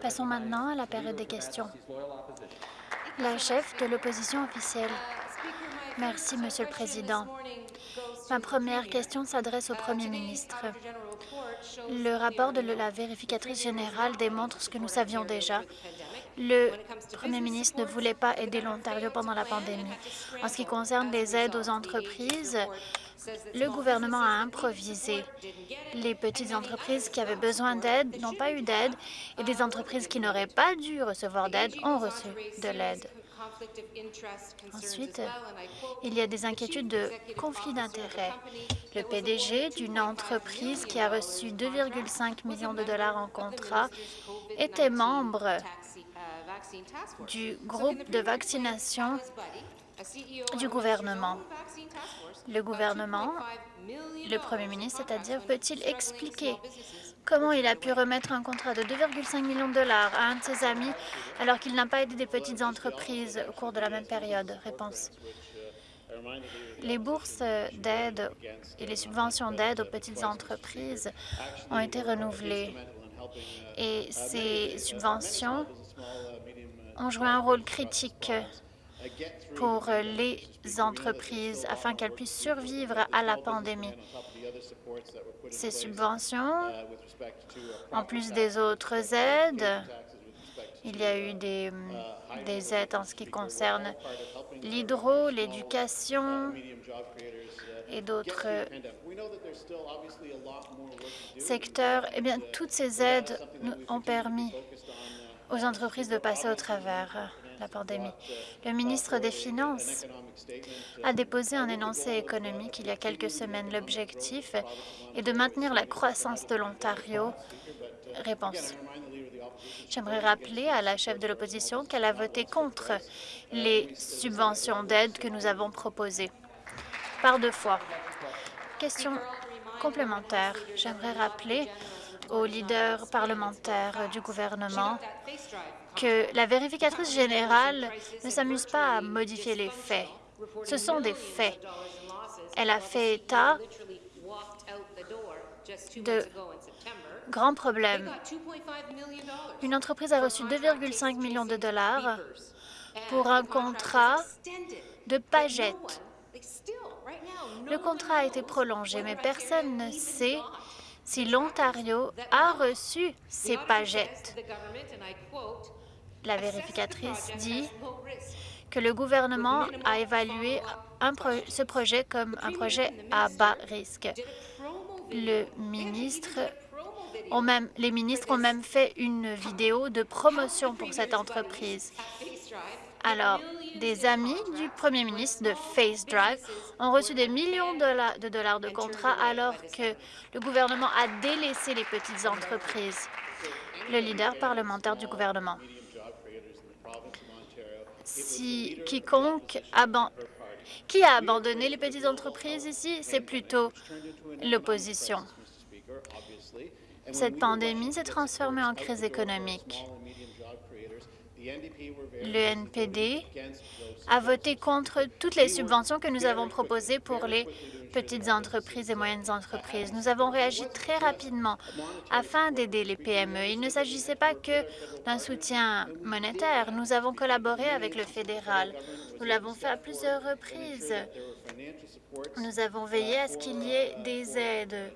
Passons maintenant à la période des questions. La chef de l'opposition officielle. Merci, Monsieur le Président. Ma première question s'adresse au Premier ministre. Le rapport de la vérificatrice générale démontre ce que nous savions déjà. Le premier ministre ne voulait pas aider l'Ontario pendant la pandémie. En ce qui concerne les aides aux entreprises, le gouvernement a improvisé. Les petites entreprises qui avaient besoin d'aide n'ont pas eu d'aide et des entreprises qui n'auraient pas dû recevoir d'aide ont reçu de l'aide. Ensuite, il y a des inquiétudes de conflit d'intérêts. Le PDG d'une entreprise qui a reçu 2,5 millions de dollars en contrat était membre du groupe de vaccination du gouvernement. Le gouvernement, le premier ministre, c'est-à-dire, peut-il expliquer comment il a pu remettre un contrat de 2,5 millions de dollars à un de ses amis alors qu'il n'a pas aidé des petites entreprises au cours de la même période? Réponse. Les bourses d'aide et les subventions d'aide aux petites entreprises ont été renouvelées et ces subventions ont joué un rôle critique pour les entreprises afin qu'elles puissent survivre à la pandémie. Ces subventions, en plus des autres aides, il y a eu des, des aides en ce qui concerne l'hydro, l'éducation et d'autres secteurs. Eh bien, toutes ces aides ont permis aux entreprises de passer au travers la pandémie. Le ministre des Finances a déposé un énoncé économique il y a quelques semaines. L'objectif est de maintenir la croissance de l'Ontario. Réponse. J'aimerais rappeler à la chef de l'opposition qu'elle a voté contre les subventions d'aide que nous avons proposées par deux fois. Question complémentaire. J'aimerais rappeler aux leaders parlementaires du gouvernement que la vérificatrice générale ne s'amuse pas à modifier les faits. Ce sont des faits. Elle a fait état de grands problèmes. Une entreprise a reçu 2,5 millions de dollars pour un contrat de pagettes. Le contrat a été prolongé, mais personne ne sait si l'Ontario a reçu ces pagettes. La vérificatrice dit que le gouvernement a évalué ce projet comme un projet à bas risque. Les ministres ont même fait une vidéo de promotion pour cette entreprise. Alors, des amis du premier ministre de Face Drive ont reçu des millions de dollars de contrats alors que le gouvernement a délaissé les petites entreprises. Le leader parlementaire du gouvernement. Si quiconque qui a abandonné les petites entreprises ici, c'est plutôt l'opposition. Cette pandémie s'est transformée en crise économique. Le NPD a voté contre toutes les subventions que nous avons proposées pour les petites entreprises et moyennes entreprises. Nous avons réagi très rapidement afin d'aider les PME. Il ne s'agissait pas que d'un soutien monétaire. Nous avons collaboré avec le fédéral. Nous l'avons fait à plusieurs reprises. Nous avons veillé à ce qu'il y ait des aides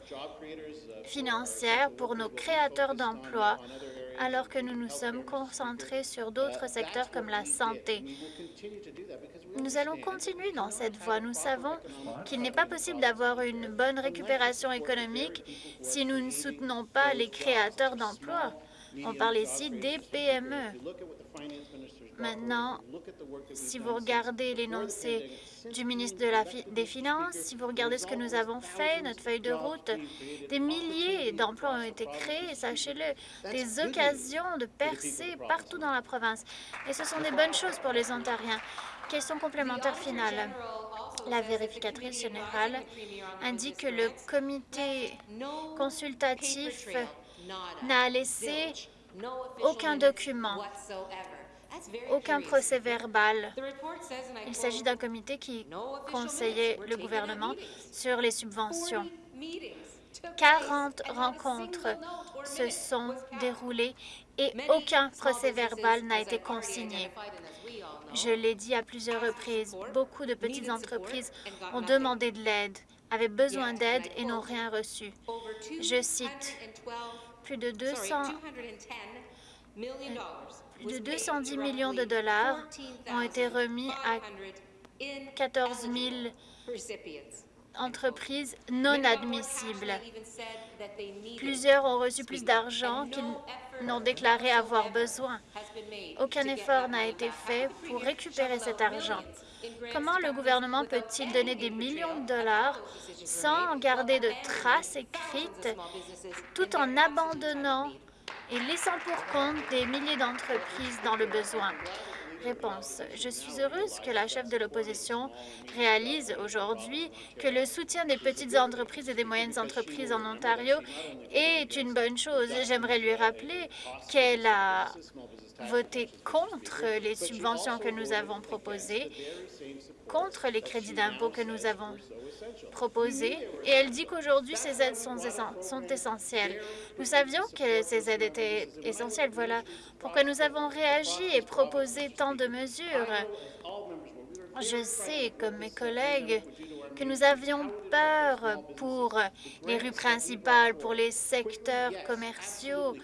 financières pour nos créateurs d'emplois alors que nous nous sommes concentrés sur d'autres secteurs comme la santé. Nous allons continuer dans cette voie. Nous savons qu'il n'est pas possible d'avoir une bonne récupération économique si nous ne soutenons pas les créateurs d'emplois. On parle ici des PME. Maintenant, si vous regardez l'énoncé du ministre des Finances, si vous regardez ce que nous avons fait, notre feuille de route, des milliers d'emplois ont été créés, sachez-le, des occasions de percer partout dans la province. Et ce sont des bonnes choses pour les Ontariens. Question complémentaire finale. La vérificatrice générale indique que le comité consultatif n'a laissé aucun document aucun procès verbal. Il s'agit d'un comité qui conseillait le gouvernement sur les subventions. 40 rencontres se sont déroulées et aucun procès-verbal n'a été consigné. Je l'ai dit à plusieurs reprises, beaucoup de petites entreprises ont demandé de l'aide, avaient besoin d'aide et n'ont rien reçu. Je cite, plus de 200 plus de 210 millions de dollars ont été remis à 14 000 entreprises non admissibles. Plusieurs ont reçu plus d'argent qu'ils n'ont déclaré avoir besoin. Aucun effort n'a été fait pour récupérer cet argent. Comment le gouvernement peut-il donner des millions de dollars sans garder de traces écrites tout en abandonnant et laissant pour compte des milliers d'entreprises dans le besoin? Je suis heureuse que la chef de l'opposition réalise aujourd'hui que le soutien des petites entreprises et des moyennes entreprises en Ontario est une bonne chose. J'aimerais lui rappeler qu'elle a voté contre les subventions que nous avons proposées, contre les crédits d'impôt que nous avons proposés, et elle dit qu'aujourd'hui, ces aides sont, sont essentielles. Nous savions que ces aides étaient essentielles. Voilà pourquoi nous avons réagi et proposé tant de mesures. Je sais, comme mes collègues, que nous avions peur pour les rues principales, pour les secteurs commerciaux.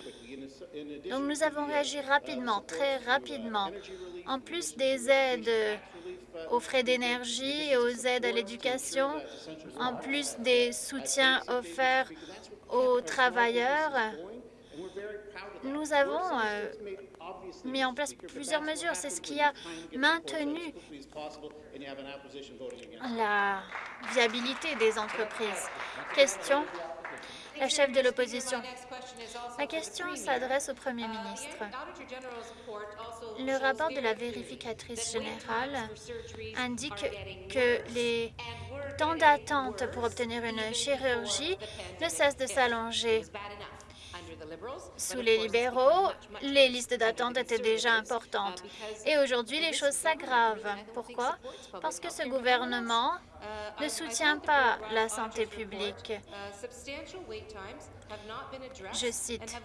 Donc, nous avons réagi rapidement, très rapidement. En plus des aides aux frais d'énergie et aux aides à l'éducation, en plus des soutiens offerts aux travailleurs, nous avons euh, mis en place plusieurs mesures. C'est ce qui a maintenu la viabilité des entreprises. Question la chef de l'opposition. Ma question s'adresse au Premier ministre. Le rapport de la vérificatrice générale indique que les temps d'attente pour obtenir une chirurgie ne cessent de s'allonger. Sous les libéraux, les listes d'attente étaient déjà importantes. Et aujourd'hui, les choses s'aggravent. Pourquoi? Parce que ce gouvernement ne soutient pas la santé publique. Je cite,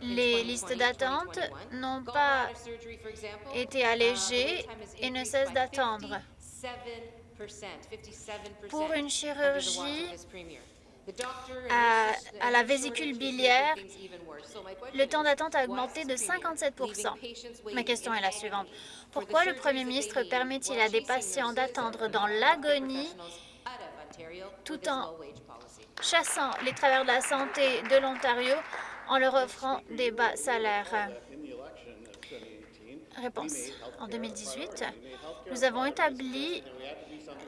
les listes d'attente n'ont pas été allégées et ne cessent d'attendre. Pour une chirurgie à, la vésicule biliaire, le temps d'attente a augmenté de 57% Ma question est la suivante. Pourquoi le premier ministre permet-il à des patients d'attendre dans l'agonie tout en chassant les travailleurs de la santé de l'Ontario en leur offrant des bas salaires? Réponse. En 2018, nous avons établi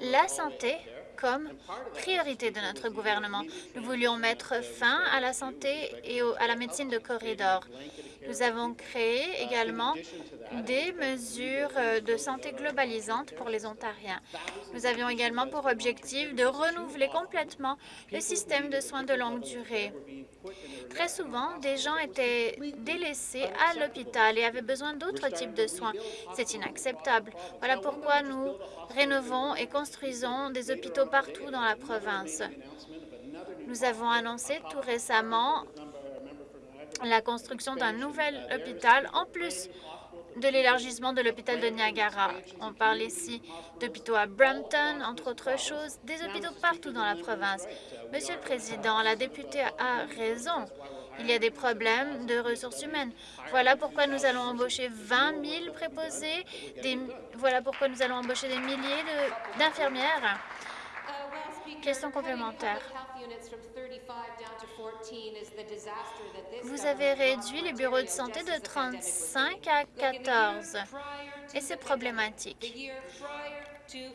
la santé comme priorité de notre gouvernement. Nous voulions mettre fin à la santé et à la médecine de corridor. Nous avons créé également des mesures de santé globalisantes pour les Ontariens. Nous avions également pour objectif de renouveler complètement le système de soins de longue durée. Très souvent, des gens étaient délaissés à l'hôpital et avaient besoin d'autres types de soins. C'est inacceptable. Voilà pourquoi nous rénovons et construisons des hôpitaux partout dans la province. Nous avons annoncé tout récemment la construction d'un nouvel hôpital, en plus de l'élargissement de l'hôpital de Niagara. On parle ici d'hôpitaux à Brampton, entre autres choses, des hôpitaux partout dans la province. Monsieur le Président, la députée a raison. Il y a des problèmes de ressources humaines. Voilà pourquoi nous allons embaucher 20 000 préposés. Voilà pourquoi nous allons embaucher des milliers d'infirmières. Question complémentaire. Vous avez réduit les bureaux de santé de 35 à 14 et c'est problématique.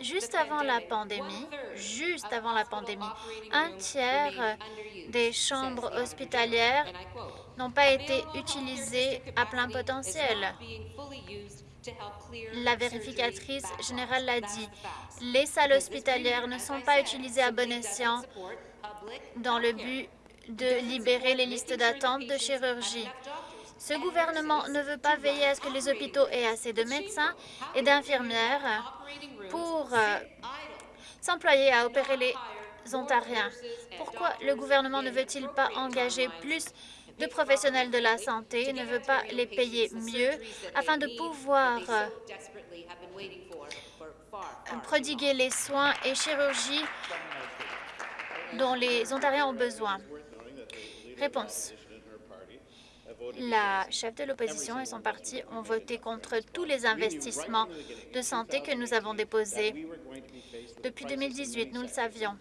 Juste avant la pandémie, juste avant la pandémie, un tiers des chambres hospitalières n'ont pas été utilisées à plein potentiel. La vérificatrice générale l'a dit. Les salles hospitalières ne sont pas utilisées à bon escient dans le but de libérer les listes d'attente de chirurgie. Ce gouvernement ne veut pas veiller à ce que les hôpitaux aient assez de médecins et d'infirmières pour euh, s'employer à opérer les Ontariens. Pourquoi le gouvernement ne veut-il pas engager plus de professionnels de la santé ne veut pas les payer mieux afin de pouvoir prodiguer les soins et chirurgies dont les Ontariens ont besoin? Réponse. La chef de l'opposition et son parti ont voté contre tous les investissements de santé que nous avons déposés. Depuis 2018, nous le savions.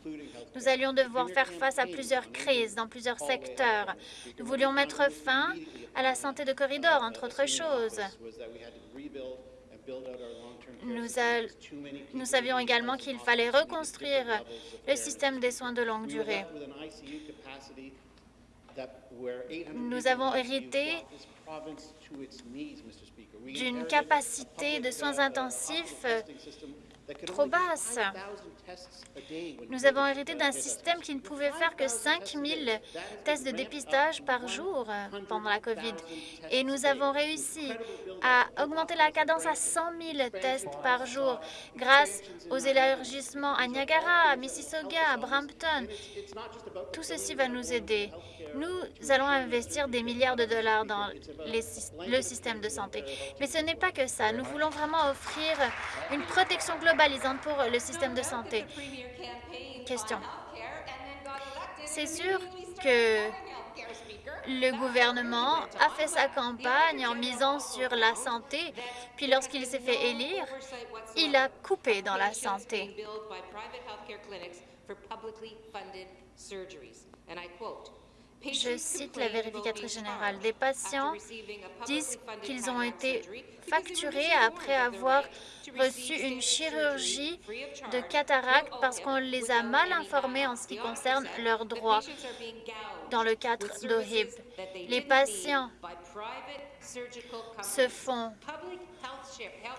Nous allions devoir faire face à plusieurs crises dans plusieurs secteurs. Nous voulions mettre fin à la santé de corridor, entre autres choses. Nous, nous savions également qu'il fallait reconstruire le système des soins de longue durée. Nous avons hérité d'une capacité de soins intensifs trop basse. Nous avons hérité d'un système qui ne pouvait faire que 5 000 tests de dépistage par jour pendant la COVID. Et nous avons réussi à augmenter la cadence à 100 000 tests par jour grâce aux élargissements à Niagara, à Mississauga, à Brampton. Tout ceci va nous aider. Nous allons investir des milliards de dollars dans le système de santé. Mais ce n'est pas que ça. Nous voulons vraiment offrir une protection globalisante pour le système de santé. Question. C'est sûr que le gouvernement a fait sa campagne en misant sur la santé, puis lorsqu'il s'est fait élire, il a coupé dans la santé. Je cite la vérificatrice générale. Des patients disent qu'ils ont été facturés après avoir reçu une chirurgie de cataracte parce qu'on les a mal informés en ce qui concerne leurs droits dans le cadre d'OHIP. Les patients se font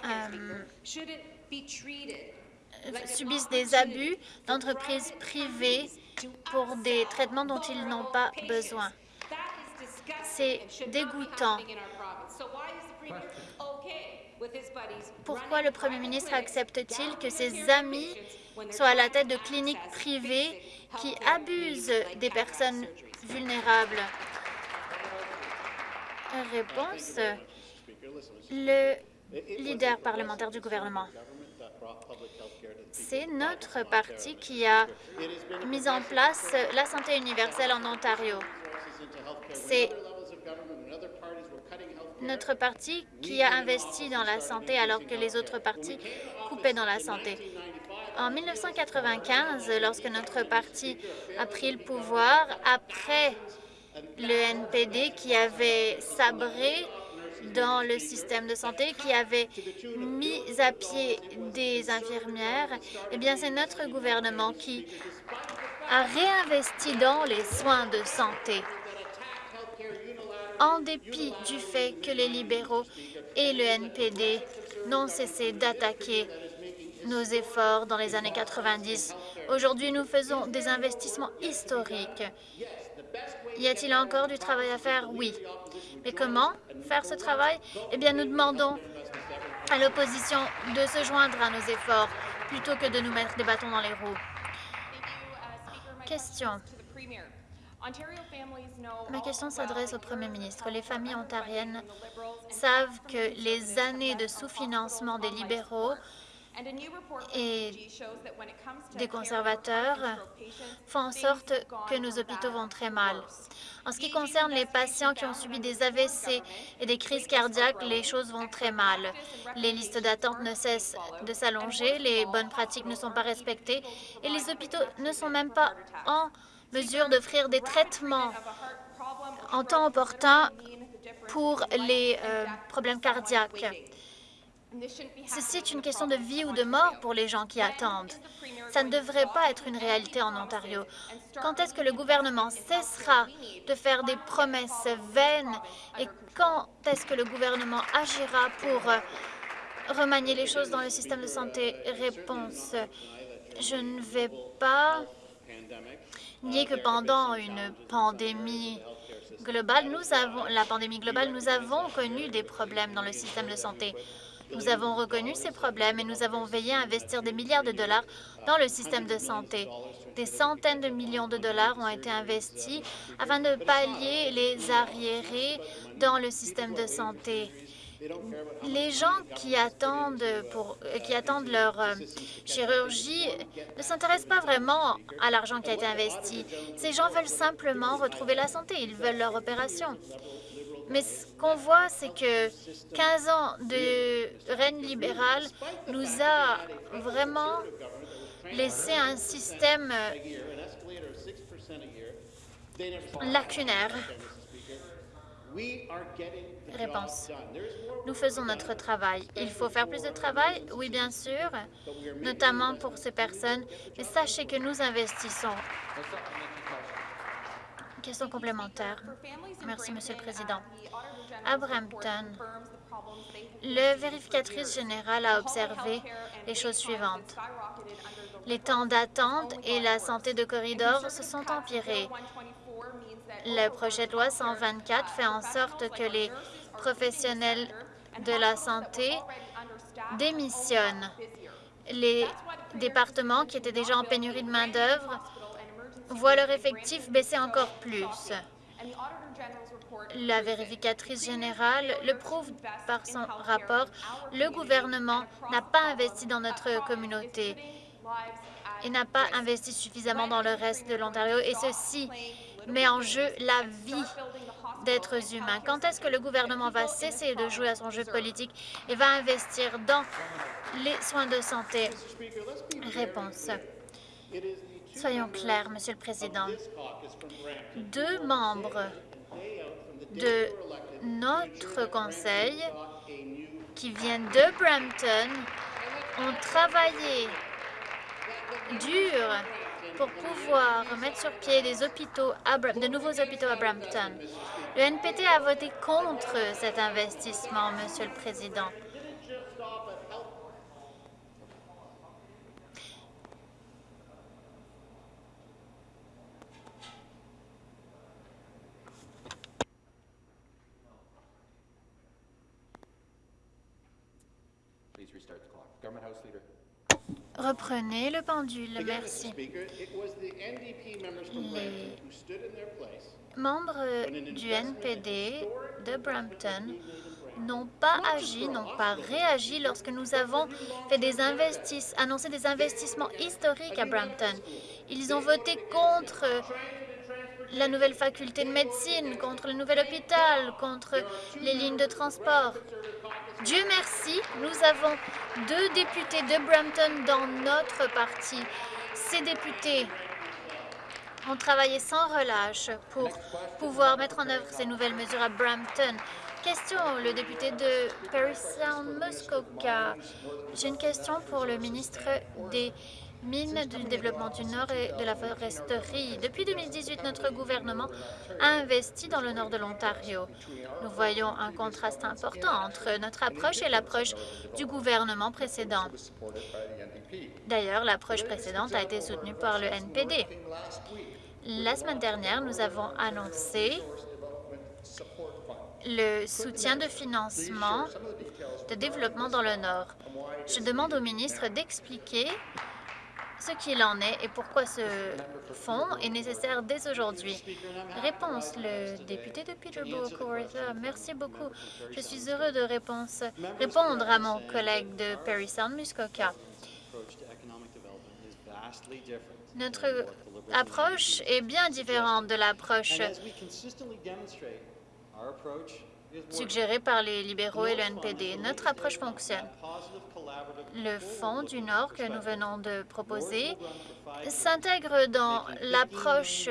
euh, subissent des abus d'entreprises privées pour des traitements dont ils n'ont pas besoin. C'est dégoûtant. Pourquoi le Premier ministre accepte-t-il que ses amis soient à la tête de cliniques privées qui abusent des personnes vulnérables? Réponse. Le leader parlementaire du gouvernement. C'est notre parti qui a mis en place la santé universelle en Ontario. C'est notre parti qui a investi dans la santé alors que les autres partis coupaient dans la santé. En 1995, lorsque notre parti a pris le pouvoir, après le NPD qui avait sabré dans le système de santé qui avait mis à pied des infirmières, eh bien, c'est notre gouvernement qui a réinvesti dans les soins de santé. En dépit du fait que les libéraux et le NPD n'ont cessé d'attaquer nos efforts dans les années 90. Aujourd'hui, nous faisons des investissements historiques. Y a-t-il encore du travail à faire? Oui. Mais comment faire ce travail? Eh bien, nous demandons à l'opposition de se joindre à nos efforts plutôt que de nous mettre des bâtons dans les roues. Question. Ma question s'adresse au Premier ministre. Les familles ontariennes savent que les années de sous-financement des libéraux et des conservateurs font en sorte que nos hôpitaux vont très mal. En ce qui concerne les patients qui ont subi des AVC et des crises cardiaques, les choses vont très mal. Les listes d'attente ne cessent de s'allonger, les bonnes pratiques ne sont pas respectées et les hôpitaux ne sont même pas en mesure d'offrir des traitements en temps opportun pour les euh, problèmes cardiaques. Ceci est une question de vie ou de mort pour les gens qui attendent. Ça ne devrait pas être une réalité en Ontario. Quand est-ce que le gouvernement cessera de faire des promesses vaines et quand est-ce que le gouvernement agira pour euh, remanier les choses dans le système de santé? Réponse. Je ne vais pas nier que pendant une pandémie globale, nous avons, la pandémie globale, nous avons connu des problèmes dans le système de santé. Nous avons reconnu ces problèmes et nous avons veillé à investir des milliards de dollars dans le système de santé. Des centaines de millions de dollars ont été investis afin de pallier les arriérés dans le système de santé. Les gens qui attendent, leur euh, chirurgie ne s'intéressent pas vraiment à l'argent qui a été investi. Ces gens veulent simplement retrouver la santé, ils veulent leur opération. Mais ce qu'on voit, c'est que 15 ans de règne libéral nous a vraiment laissé un système lacunaire. Réponse. Nous faisons notre travail. Il faut faire plus de travail? Oui, bien sûr, notamment pour ces personnes. Mais sachez que nous investissons. Question complémentaire. Merci, Monsieur le Président. À Brampton, le vérificatrice générale a observé les choses suivantes. Les temps d'attente et la santé de corridor se sont empirés. Le projet de loi 124 fait en sorte que les professionnels de la santé démissionnent. Les départements qui étaient déjà en pénurie de main-d'œuvre voient leur effectif baisser encore plus. La vérificatrice générale le prouve par son rapport. Le gouvernement n'a pas investi dans notre communauté et n'a pas investi suffisamment dans le reste de l'Ontario, et ceci met en jeu la vie d'êtres humains. Quand est-ce que le gouvernement va cesser de jouer à son jeu politique et va investir dans les soins de santé? Réponse. Soyons clairs, Monsieur le Président. Deux membres de notre conseil qui viennent de Brampton ont travaillé dur pour pouvoir mettre sur pied de nouveaux hôpitaux à Brampton. Le NPT a voté contre cet investissement, Monsieur le Président. Reprenez le pendule, merci. Les membres du NPD de Brampton n'ont pas agi, n'ont pas réagi lorsque nous avons fait des annoncé des investissements historiques à Brampton. Ils ont voté contre la nouvelle faculté de médecine, contre le nouvel hôpital, contre les lignes de transport. Dieu merci, nous avons deux députés de Brampton dans notre parti. Ces députés ont travaillé sans relâche pour pouvoir mettre en œuvre ces nouvelles mesures à Brampton. Question, le député de Paris Sound Muskoka. J'ai une question pour le ministre des mines du développement du Nord et de la foresterie. Depuis 2018, notre gouvernement a investi dans le nord de l'Ontario. Nous voyons un contraste important entre notre approche et l'approche du gouvernement précédent. D'ailleurs, l'approche précédente a été soutenue par le NPD. La semaine dernière, nous avons annoncé le soutien de financement de développement dans le Nord. Je demande au ministre d'expliquer ce qu'il en est et pourquoi ce fonds est nécessaire dès aujourd'hui. Réponse, le député de Peterborough, Merci beaucoup. Je suis heureux de répondre à mon collègue de Perry Sound, Muskoka. Notre approche est bien différente de l'approche suggérée par les libéraux et le NPD. Notre approche fonctionne. Le Fonds du Nord que nous venons de proposer s'intègre dans l'approche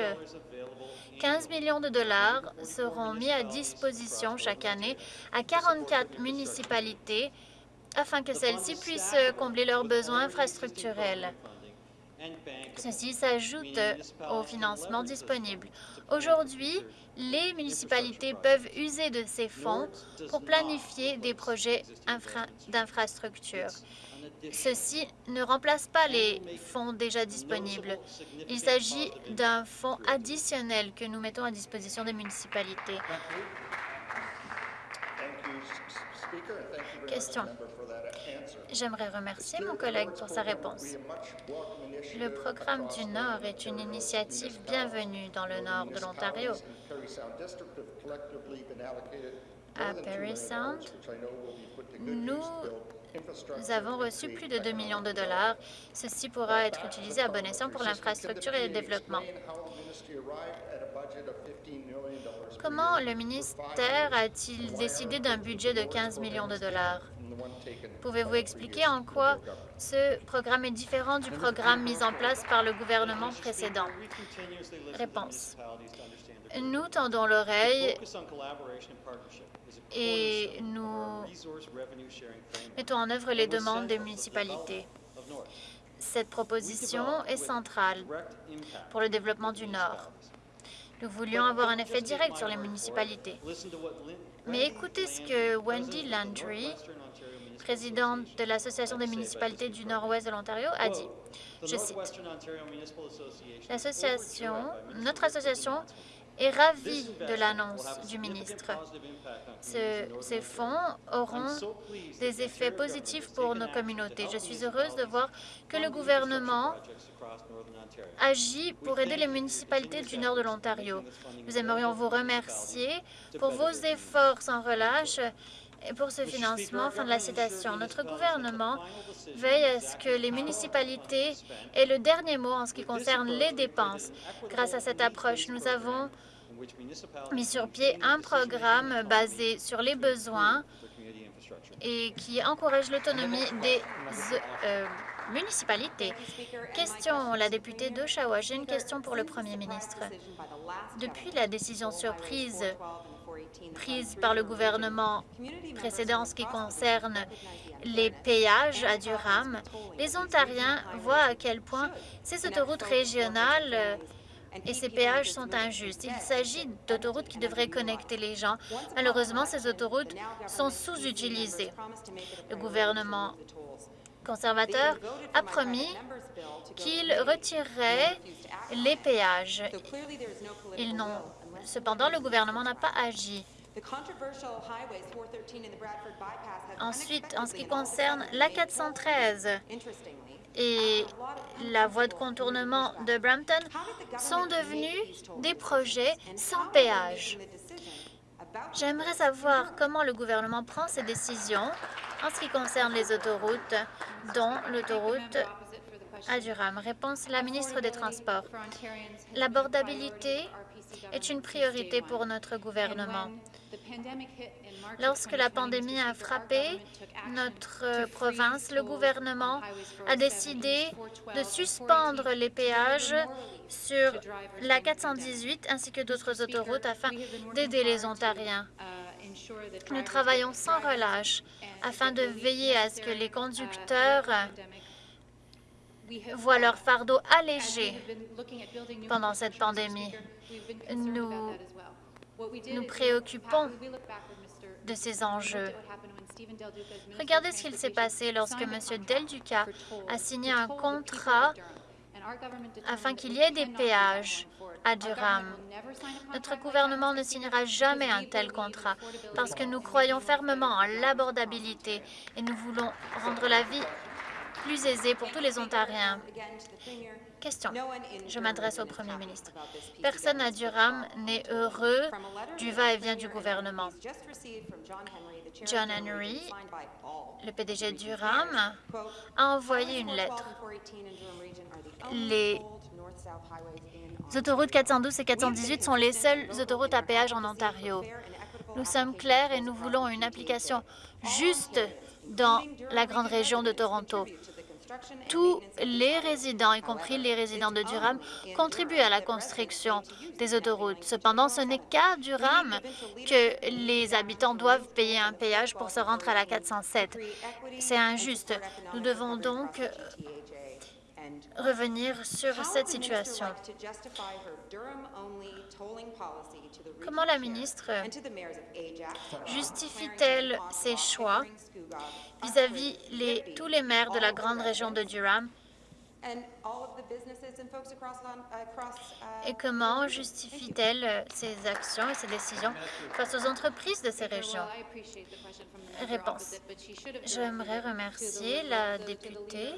15 millions de dollars seront mis à disposition chaque année à 44 municipalités afin que celles-ci puissent combler leurs besoins infrastructurels. Ceci s'ajoute au financement disponible. Aujourd'hui, les municipalités peuvent user de ces fonds pour planifier des projets d'infrastructure. Ceci ne remplace pas les fonds déjà disponibles. Il s'agit d'un fonds additionnel que nous mettons à disposition des municipalités. Question. J'aimerais remercier mon collègue pour sa réponse. Le programme du Nord est une initiative bienvenue dans le nord de l'Ontario. À Perry Sound, nous nous avons reçu plus de 2 millions de dollars. Ceci pourra être utilisé à bon escient pour l'infrastructure et le développement. Comment le ministère a-t-il décidé d'un budget de 15 millions de dollars? Pouvez-vous expliquer en quoi ce programme est différent du programme mis en place par le gouvernement précédent? Réponse. Nous tendons l'oreille et nous mettons en œuvre les demandes des municipalités. Cette proposition est centrale pour le développement du Nord. Nous voulions avoir un effet direct sur les municipalités. Mais écoutez ce que Wendy Landry, présidente de l'Association des municipalités du Nord-Ouest de l'Ontario, a dit. Je cite. L'association, notre association est ravi de l'annonce du ministre. ces fonds auront des effets positifs pour nos communautés. Je suis heureuse de voir que le gouvernement agit pour aider les municipalités du nord de l'Ontario. Nous aimerions vous remercier pour vos efforts sans relâche et pour ce financement, fin de la citation, notre gouvernement veille à ce que les municipalités aient le dernier mot en ce qui concerne les dépenses. Grâce à cette approche, nous avons mis sur pied un programme basé sur les besoins et qui encourage l'autonomie des euh, municipalités. Question, la députée d'Oshawa. J'ai une question pour le premier ministre. Depuis la décision surprise prise par le gouvernement précédent en ce qui concerne les péages à Durham, les Ontariens voient à quel point ces autoroutes régionales et ces péages sont injustes. Il s'agit d'autoroutes qui devraient connecter les gens. Malheureusement, ces autoroutes sont sous-utilisées. Le gouvernement conservateur a promis qu'il retirerait les péages. Ils n'ont Cependant, le gouvernement n'a pas agi. Ensuite, en ce qui concerne la 413 et la voie de contournement de Brampton sont devenus des projets sans péage. J'aimerais savoir comment le gouvernement prend ses décisions en ce qui concerne les autoroutes, dont l'autoroute à Durham. Réponse la ministre des Transports. L'abordabilité est une priorité pour notre gouvernement. Lorsque la pandémie a frappé notre province, le gouvernement a décidé de suspendre les péages sur la 418 ainsi que d'autres autoroutes afin d'aider les Ontariens. Nous travaillons sans relâche afin de veiller à ce que les conducteurs voient leur fardeau allégé pendant cette pandémie. Nous nous préoccupons de ces enjeux. Regardez ce qu'il s'est passé lorsque M. Del Duca a signé un contrat afin qu'il y ait des péages à Durham. Notre gouvernement ne signera jamais un tel contrat parce que nous croyons fermement en l'abordabilité et nous voulons rendre la vie plus aisée pour tous les Ontariens. Question. Je m'adresse au Premier ministre. Personne à Durham n'est heureux du va-et-vient du gouvernement. John Henry, le PDG de Durham, a envoyé une lettre. Les autoroutes 412 et 418 sont les seules autoroutes à péage en Ontario. Nous sommes clairs et nous voulons une application juste dans la grande région de Toronto. Tous les résidents, y compris les résidents de Durham, contribuent à la construction des autoroutes. Cependant, ce n'est qu'à Durham que les habitants doivent payer un péage pour se rendre à la 407. C'est injuste. Nous devons donc revenir sur cette situation. Comment la ministre justifie-t-elle ses choix vis-à-vis de tous les maires de la grande région de Durham? Et comment justifie-t-elle ces actions et ces décisions face aux entreprises de ces régions? Réponse. J'aimerais remercier la députée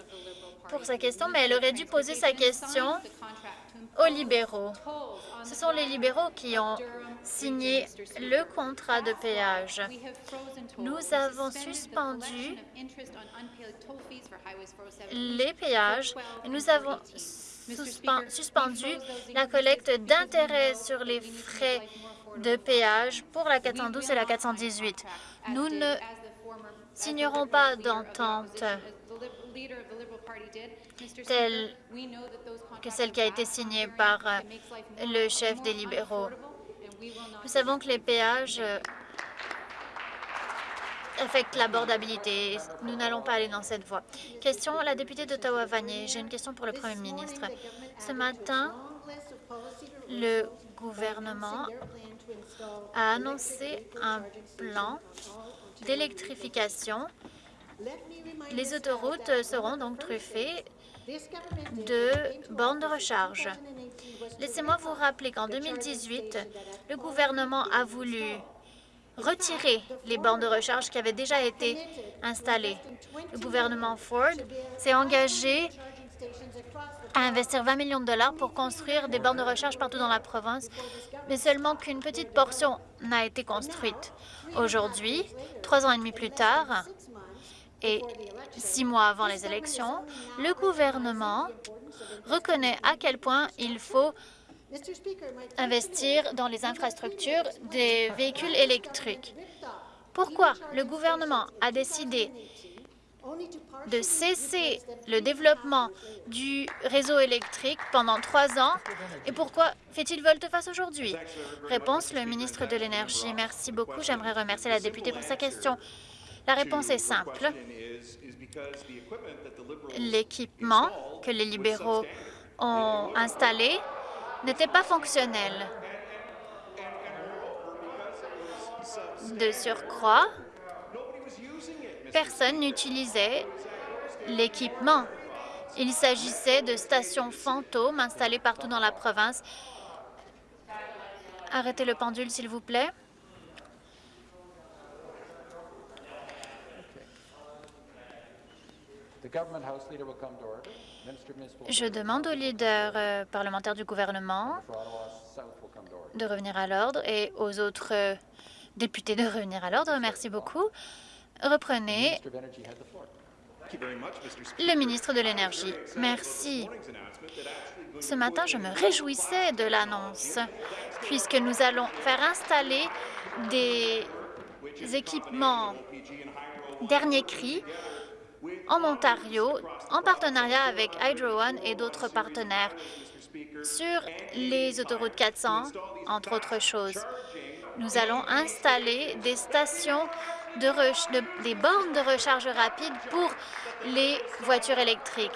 pour sa question, mais elle aurait dû poser sa question aux libéraux. Ce sont les libéraux qui ont signé le contrat de péage. Nous avons suspendu les péages et nous avons suspendu la collecte d'intérêts sur les frais de péage pour la 412 et la 418. Nous ne signerons pas d'entente telle que celle qui a été signée par euh, le chef des libéraux. Nous savons que les péages euh, affectent l'abordabilité. Nous n'allons pas aller dans cette voie. Question à la députée d'Ottawa-Vanier. J'ai une question pour le premier ministre. Ce matin, le gouvernement a annoncé un plan d'électrification. Les autoroutes seront donc truffées de bornes de recharge. Laissez-moi vous rappeler qu'en 2018, le gouvernement a voulu retirer les bornes de recharge qui avaient déjà été installées. Le gouvernement Ford s'est engagé à investir 20 millions de dollars pour construire des bornes de recharge partout dans la province, mais seulement qu'une petite portion n'a été construite. Aujourd'hui, trois ans et demi plus tard, et six mois avant les élections, le gouvernement reconnaît à quel point il faut investir dans les infrastructures des véhicules électriques. Pourquoi le gouvernement a décidé de cesser le développement du réseau électrique pendant trois ans et pourquoi fait-il volte-face aujourd'hui? Réponse, le ministre de l'Énergie. Merci beaucoup. J'aimerais remercier la députée pour sa question. La réponse est simple. L'équipement que les libéraux ont installé n'était pas fonctionnel. De surcroît, personne n'utilisait l'équipement. Il s'agissait de stations fantômes installées partout dans la province. Arrêtez le pendule, s'il vous plaît. Je demande au leader euh, parlementaire du gouvernement de revenir à l'ordre et aux autres euh, députés de revenir à l'ordre. Merci beaucoup. Reprenez. Le ministre de l'Énergie. Merci. Ce matin, je me réjouissais de l'annonce, puisque nous allons faire installer des équipements dernier cri en Ontario, en partenariat avec Hydro One et d'autres partenaires, sur les autoroutes 400, entre autres choses. Nous allons installer des stations de, des bornes de recharge rapide pour les voitures électriques.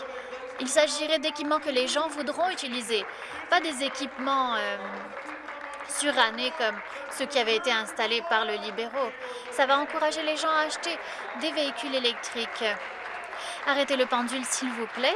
Il s'agirait d'équipements que les gens voudront utiliser, pas des équipements euh, surannés comme ceux qui avaient été installés par le libéraux. Ça va encourager les gens à acheter des véhicules électriques. Arrêtez le pendule, s'il vous plaît.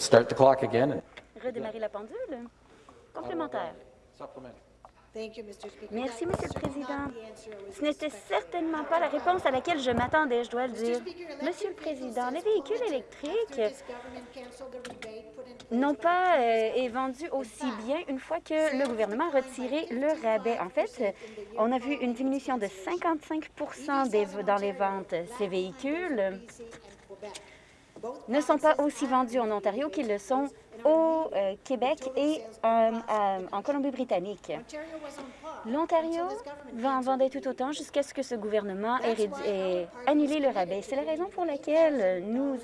Let's start the clock again. Redémarrer la pendule. Complémentaire. Merci, Monsieur le Président. Ce n'était certainement pas la réponse à laquelle je m'attendais, je dois le dire. Monsieur le Président, les véhicules électriques n'ont pas euh, été vendus aussi bien une fois que le gouvernement a retiré le rabais. En fait, on a vu une diminution de 55% dans les ventes. Ces véhicules ne sont pas aussi vendus en Ontario qu'ils le sont au euh, Québec et en Colombie-Britannique. L'Ontario va en vendre tout autant jusqu'à ce que ce gouvernement ait, annulé le rabais. C'est la raison pour laquelle nous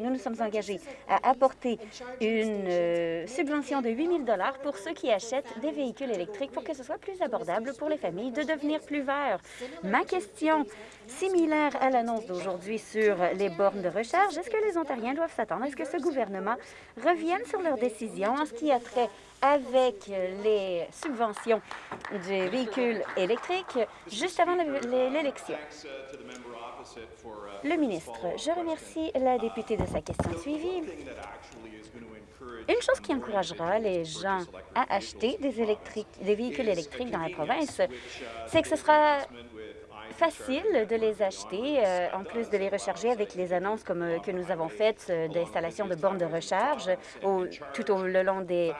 nous sommes engagés à apporter une euh, subvention de 8 000 pour ceux qui achètent des véhicules électriques pour que ce soit plus abordable pour les familles de devenir plus verts. Ma question, similaire à l'annonce d'aujourd'hui sur les bornes de recharge, est-ce que les Ontariens doivent s'attendre à ce que ce gouvernement revienne sur leur décision en ce qui a trait avec les subventions véhicules électriques juste avant l'élection. Le ministre, je remercie la députée de sa question suivie. Une chose qui encouragera les gens à acheter des, des véhicules électriques dans la province, c'est que ce sera facile de les acheter, euh, en plus de les recharger avec les annonces comme euh, que nous avons faites euh, d'installation de bornes de recharge tout au le long des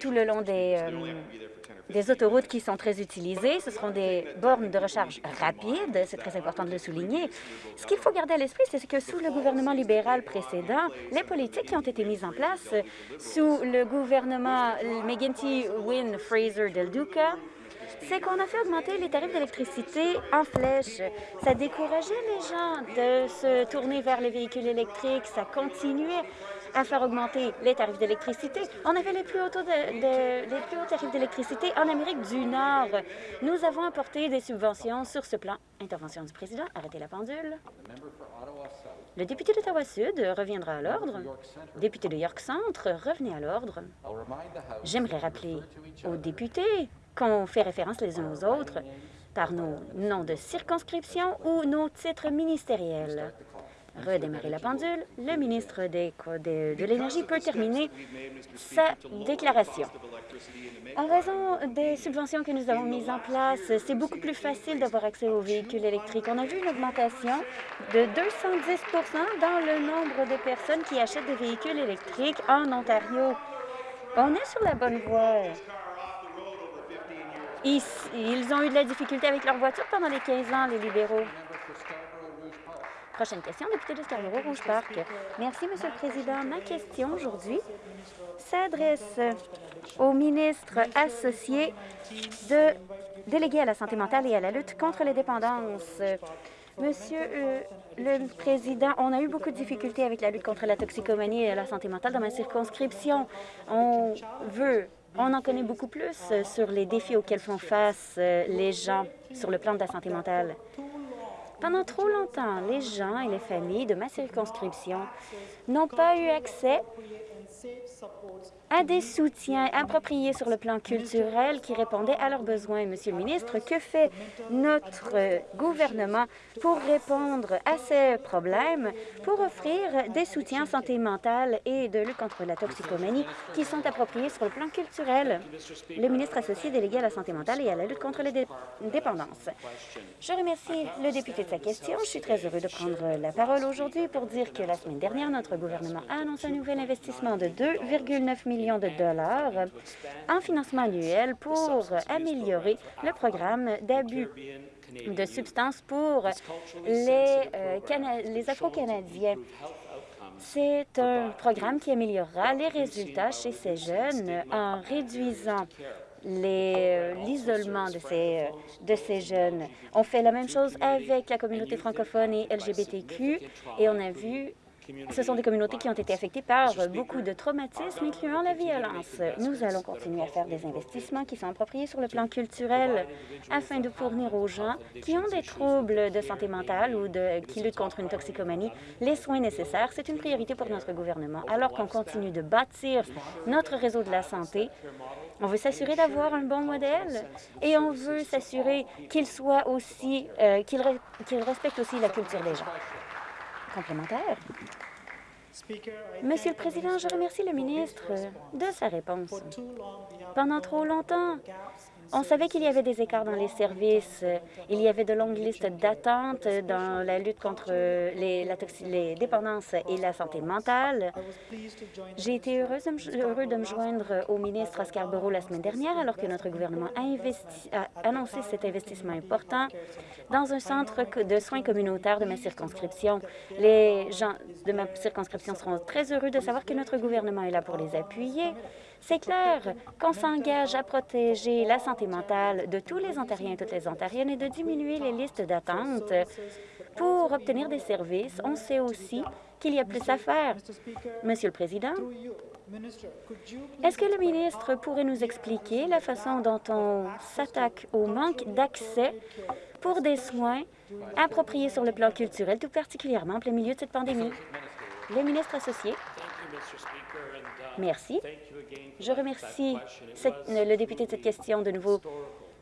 tout le long des, des autoroutes qui sont très utilisées. Ce seront des bornes de recharge rapides, c'est très important de le souligner. Ce qu'il faut garder à l'esprit, c'est que sous le gouvernement libéral précédent, les politiques qui ont été mises en place sous le gouvernement McGuinty, Wynne, Fraser, Del Duca, c'est qu'on a fait augmenter les tarifs d'électricité en flèche. Ça décourageait les gens de se tourner vers les véhicules électriques. Ça continuait à faire augmenter les tarifs d'électricité. On avait les plus, hauts tarifs d'électricité en Amérique du Nord. Nous avons apporté des subventions sur ce plan. Intervention du président. Arrêtez la pendule. Le député d'Ottawa-Sud reviendra à l'ordre. Député de York Centre, revenez à l'ordre. J'aimerais rappeler aux députés qu'on fait référence les uns aux autres par nos noms de circonscription ou nos titres ministériels. Redémarrer la pendule, le ministre de, l'Énergie peut terminer sa déclaration. En raison des subventions que nous avons mises en place, c'est beaucoup plus facile d'avoir accès aux véhicules électriques. On a vu une augmentation de 210 dans le nombre de personnes qui achètent des véhicules électriques en Ontario. On est sur la bonne voie. Ils, ont eu de la difficulté avec leur voiture pendant les 15 ans, les libéraux. Prochaine question, député de Scarborough-Rouge Park. Merci, Monsieur le Président. Ma question aujourd'hui s'adresse au ministre associé de délégué à la santé mentale et à la lutte contre les dépendances. Monsieur euh, le Président, on a eu beaucoup de difficultés avec la lutte contre la toxicomanie et la santé mentale dans ma circonscription. On veut on en connaît beaucoup plus euh, sur les défis auxquels font face euh, les gens sur le plan de la santé mentale. Pendant trop longtemps, les gens et les familles de ma circonscription n'ont pas eu accès à des soutiens appropriés sur le plan culturel qui répondaient à leurs besoins. Monsieur le ministre, que fait notre gouvernement pour répondre à ces problèmes, pour offrir des soutiens en santé mentale et de lutte contre la toxicomanie qui sont appropriés sur le plan culturel? Le ministre associé délégué à la santé mentale et à la lutte contre les dépendances. Je remercie le député de sa question. Je suis très heureux de prendre la parole aujourd'hui pour dire que la semaine dernière, notre gouvernement a annoncé un nouvel investissement de 2,9 millions de dollars en financement annuel pour améliorer le programme d'abus de substances pour les, euh, les Afro-Canadiens. C'est un programme qui améliorera les résultats chez ces jeunes en réduisant euh, l'isolement de ces, euh, de ces jeunes. On fait la même chose avec la communauté francophone et LGBTQ et on a vu ce sont des communautés qui ont été affectées par beaucoup de traumatismes, incluant la violence. Nous allons continuer à faire des investissements qui sont appropriés sur le plan culturel afin de fournir aux gens qui ont des troubles de santé mentale ou de, qui luttent contre une toxicomanie les soins nécessaires. C'est une priorité pour notre gouvernement. Alors qu'on continue de bâtir notre réseau de la santé, on veut s'assurer d'avoir un bon modèle et on veut s'assurer qu'il soit aussi, euh, qu'il respecte aussi la culture des gens complémentaire. Monsieur le Président, je remercie le ministre de sa réponse. Pendant trop longtemps, On savait qu'il y avait des écarts dans les services. Il y avait de longues listes d'attente dans la lutte contre les, dépendances et la santé mentale. J'ai été heureuse heureux de me joindre au ministre à Scarborough la semaine dernière, alors que notre gouvernement a annoncé cet investissement important dans un centre de soins communautaires de ma circonscription. Les gens de ma circonscription seront très heureux de savoir que notre gouvernement est là pour les appuyer. C'est clair qu'on s'engage à protéger la santé mentale de tous les Ontariens et toutes les Ontariennes et de diminuer les listes d'attente pour obtenir des services. On sait aussi qu'il y a plus à faire. Monsieur le Président, est-ce que le ministre pourrait nous expliquer la façon dont on s'attaque au manque d'accès pour des soins appropriés sur le plan culturel, tout particulièrement en plein milieu de cette pandémie? Le ministre associé. Merci. Je remercie le député de cette question de nouveau.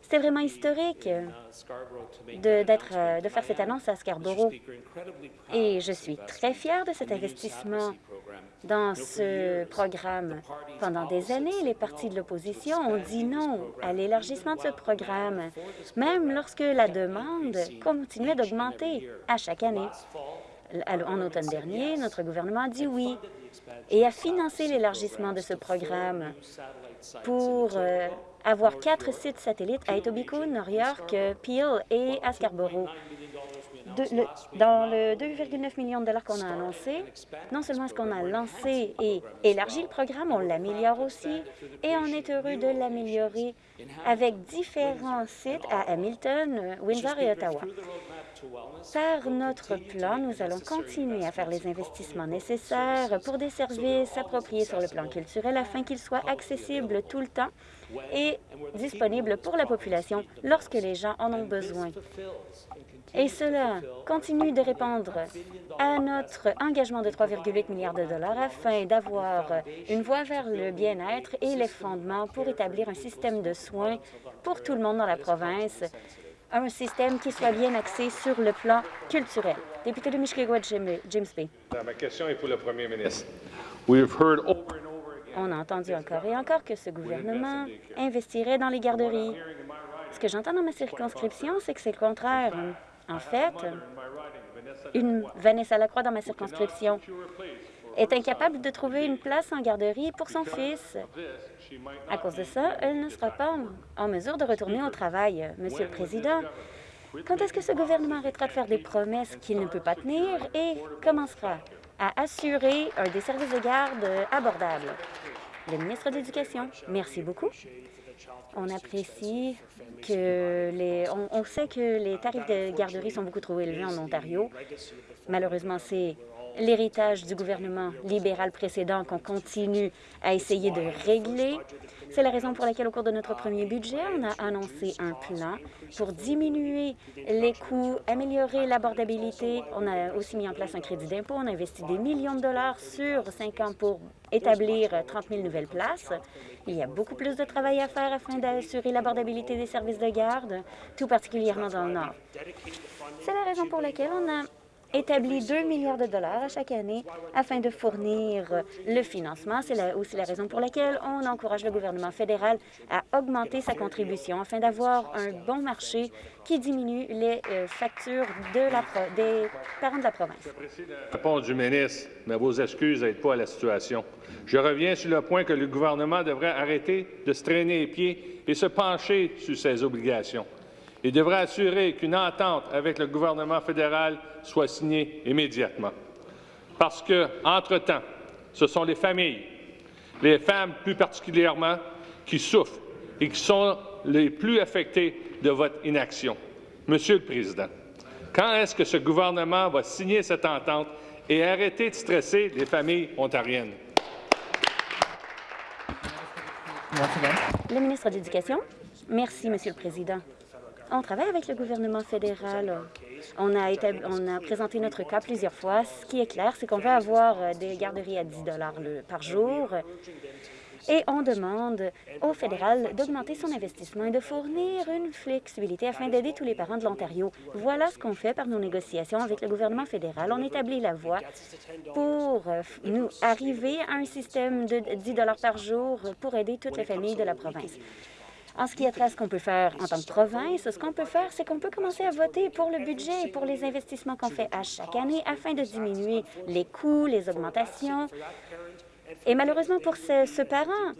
C'était vraiment historique de, de faire cette annonce à Scarborough. Et je suis très fière de cet investissement dans ce programme. Pendant des années, les partis de l'opposition ont dit non à l'élargissement de ce programme, même lorsque la demande continuait d'augmenter à chaque année. En automne dernier, notre gouvernement a dit oui et a financé l'élargissement de ce programme pour euh, avoir quatre sites satellites à Etobicoke, New York, Peel et à Scarborough. Dans le 2,9 millions de dollars qu'on a annoncé, non seulement est-ce qu'on a lancé et élargi le programme, on l'améliore aussi, et on est heureux de l'améliorer avec différents sites à Hamilton, Windsor et Ottawa. Par notre plan, nous allons continuer à faire les investissements nécessaires pour des services appropriés sur le plan culturel afin qu'ils soient accessibles tout le temps et disponibles pour la population lorsque les gens en ont besoin. Et cela continue de répondre à notre engagement de 3,8 milliards de dollars afin d'avoir une voie vers le bien-être et les fondements pour établir un système de soins pour tout le monde dans la province un système qui soit bien axé sur le plan culturel. Député de Mishkegwa, James Bay. Ma question est pour le premier ministre. On a entendu encore et encore que ce gouvernement investirait dans les garderies. Ce que j'entends dans ma circonscription, c'est que c'est le contraire. En fait, une Vanessa Lacroix dans ma circonscription est incapable de trouver une place en garderie pour son fils. À cause de ça, elle ne sera pas en mesure de retourner au travail. Monsieur le Président, quand est-ce que ce gouvernement arrêtera de faire des promesses qu'il ne peut pas tenir et commencera à assurer un des services de garde abordables? Le ministre de l'Éducation, merci beaucoup. On apprécie que les... On, sait que les tarifs de garderie sont beaucoup trop élevés en Ontario. Malheureusement, c'est l'héritage du gouvernement libéral précédent qu'on continue à essayer de régler. C'est la raison pour laquelle, au cours de notre premier budget, on a annoncé un plan pour diminuer les coûts, améliorer l'abordabilité. On a aussi mis en place un crédit d'impôt. On a investi des millions de dollars sur cinq ans pour établir 30 000 nouvelles places. Il y a beaucoup plus de travail à faire afin d'assurer l'abordabilité des services de garde, tout particulièrement dans le Nord. C'est la raison pour laquelle on a établit 2 milliards de dollars à chaque année afin de fournir le financement. C'est aussi la raison pour laquelle on encourage le gouvernement fédéral à augmenter sa contribution afin d'avoir un bon marché qui diminue les euh, factures des parents de la province. Réponse du ministre, mais vos excuses n'aident pas à la situation. Je reviens sur le point que le gouvernement devrait arrêter de se traîner les pieds et se pencher sur ses obligations. Il devrait assurer qu'une entente avec le gouvernement fédéral soit signée immédiatement. Parce que, entre-temps, ce sont les familles, les femmes plus particulièrement, qui souffrent et qui sont les plus affectées de votre inaction. Monsieur le Président, quand est-ce que ce gouvernement va signer cette entente et arrêter de stresser les familles ontariennes? Le ministre de l'Éducation. Merci, Monsieur le Président. On travaille avec le gouvernement fédéral. On a, présenté notre cas plusieurs fois. Ce qui est clair, c'est qu'on va avoir euh, des garderies à 10 par jour. Et on demande au fédéral d'augmenter son investissement et de fournir une flexibilité afin d'aider tous les parents de l'Ontario. Voilà ce qu'on fait par nos négociations avec le gouvernement fédéral. On établit la voie pour euh, nous arriver à un système de 10 par jour pour aider toutes les familles de la province. En ce qui trait à ce qu'on peut faire en tant que province, ce qu'on peut faire, c'est qu'on peut commencer à voter pour le budget et pour les investissements qu'on fait à chaque année afin de diminuer les coûts, les augmentations. Et malheureusement pour ce, ce parent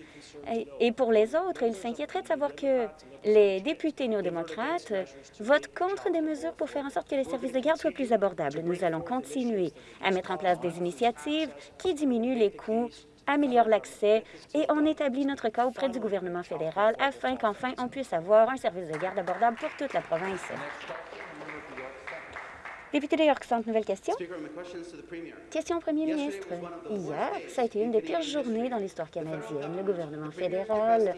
et pour les autres, il s'inquiéterait de savoir que les députés néo-démocrates votent contre des mesures pour faire en sorte que les services de garde soient plus abordables. Nous allons continuer à mettre en place des initiatives qui diminuent les coûts améliorent l'accès et on établit notre cas auprès du gouvernement fédéral afin qu'enfin on puisse avoir un service de garde abordable pour toute la province. Député de York Centre, nouvelle question. Question au premier ministre. Hier, ça a été une des pires journées dans l'histoire canadienne. Le gouvernement fédéral,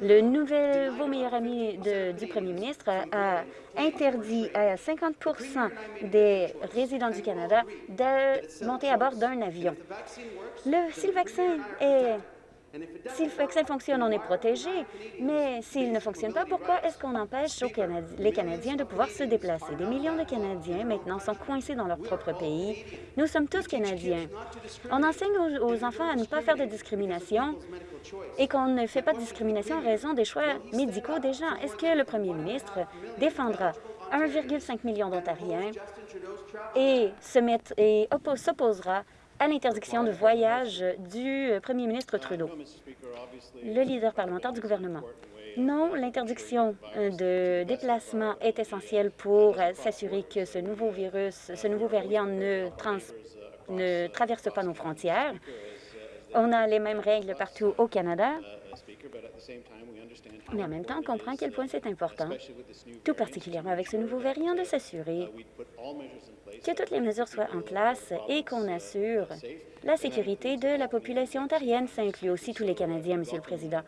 le nouveau meilleur ami de, du premier ministre, a, interdit à 50% des résidents du Canada de monter à bord d'un avion. Le, si le vaccin est si le vaccin fonctionne, on est protégé, mais s'il ne fonctionne pas, pourquoi est-ce qu'on empêche les Canadiens de pouvoir se déplacer? Des millions de Canadiens, maintenant, sont coincés dans leur propre pays. Nous sommes tous Canadiens. On enseigne aux, enfants à ne pas faire de discrimination et qu'on ne fait pas de discrimination en raison des choix médicaux des gens. Est-ce que le premier ministre défendra 1,5 million d'Ontariens et s'opposera à l'interdiction de voyage du premier ministre Trudeau, le leader parlementaire du gouvernement. Non, l'interdiction de déplacement est essentielle pour s'assurer que ce nouveau virus, ce nouveau variant ne, ne traverse pas nos frontières. On a les mêmes règles partout au Canada, mais en même temps, on comprend à quel point c'est important, tout particulièrement avec ce nouveau variant, de s'assurer que toutes les mesures soient en place et qu'on assure la sécurité de la population ontarienne. Ça inclut aussi tous les Canadiens, Monsieur le Président.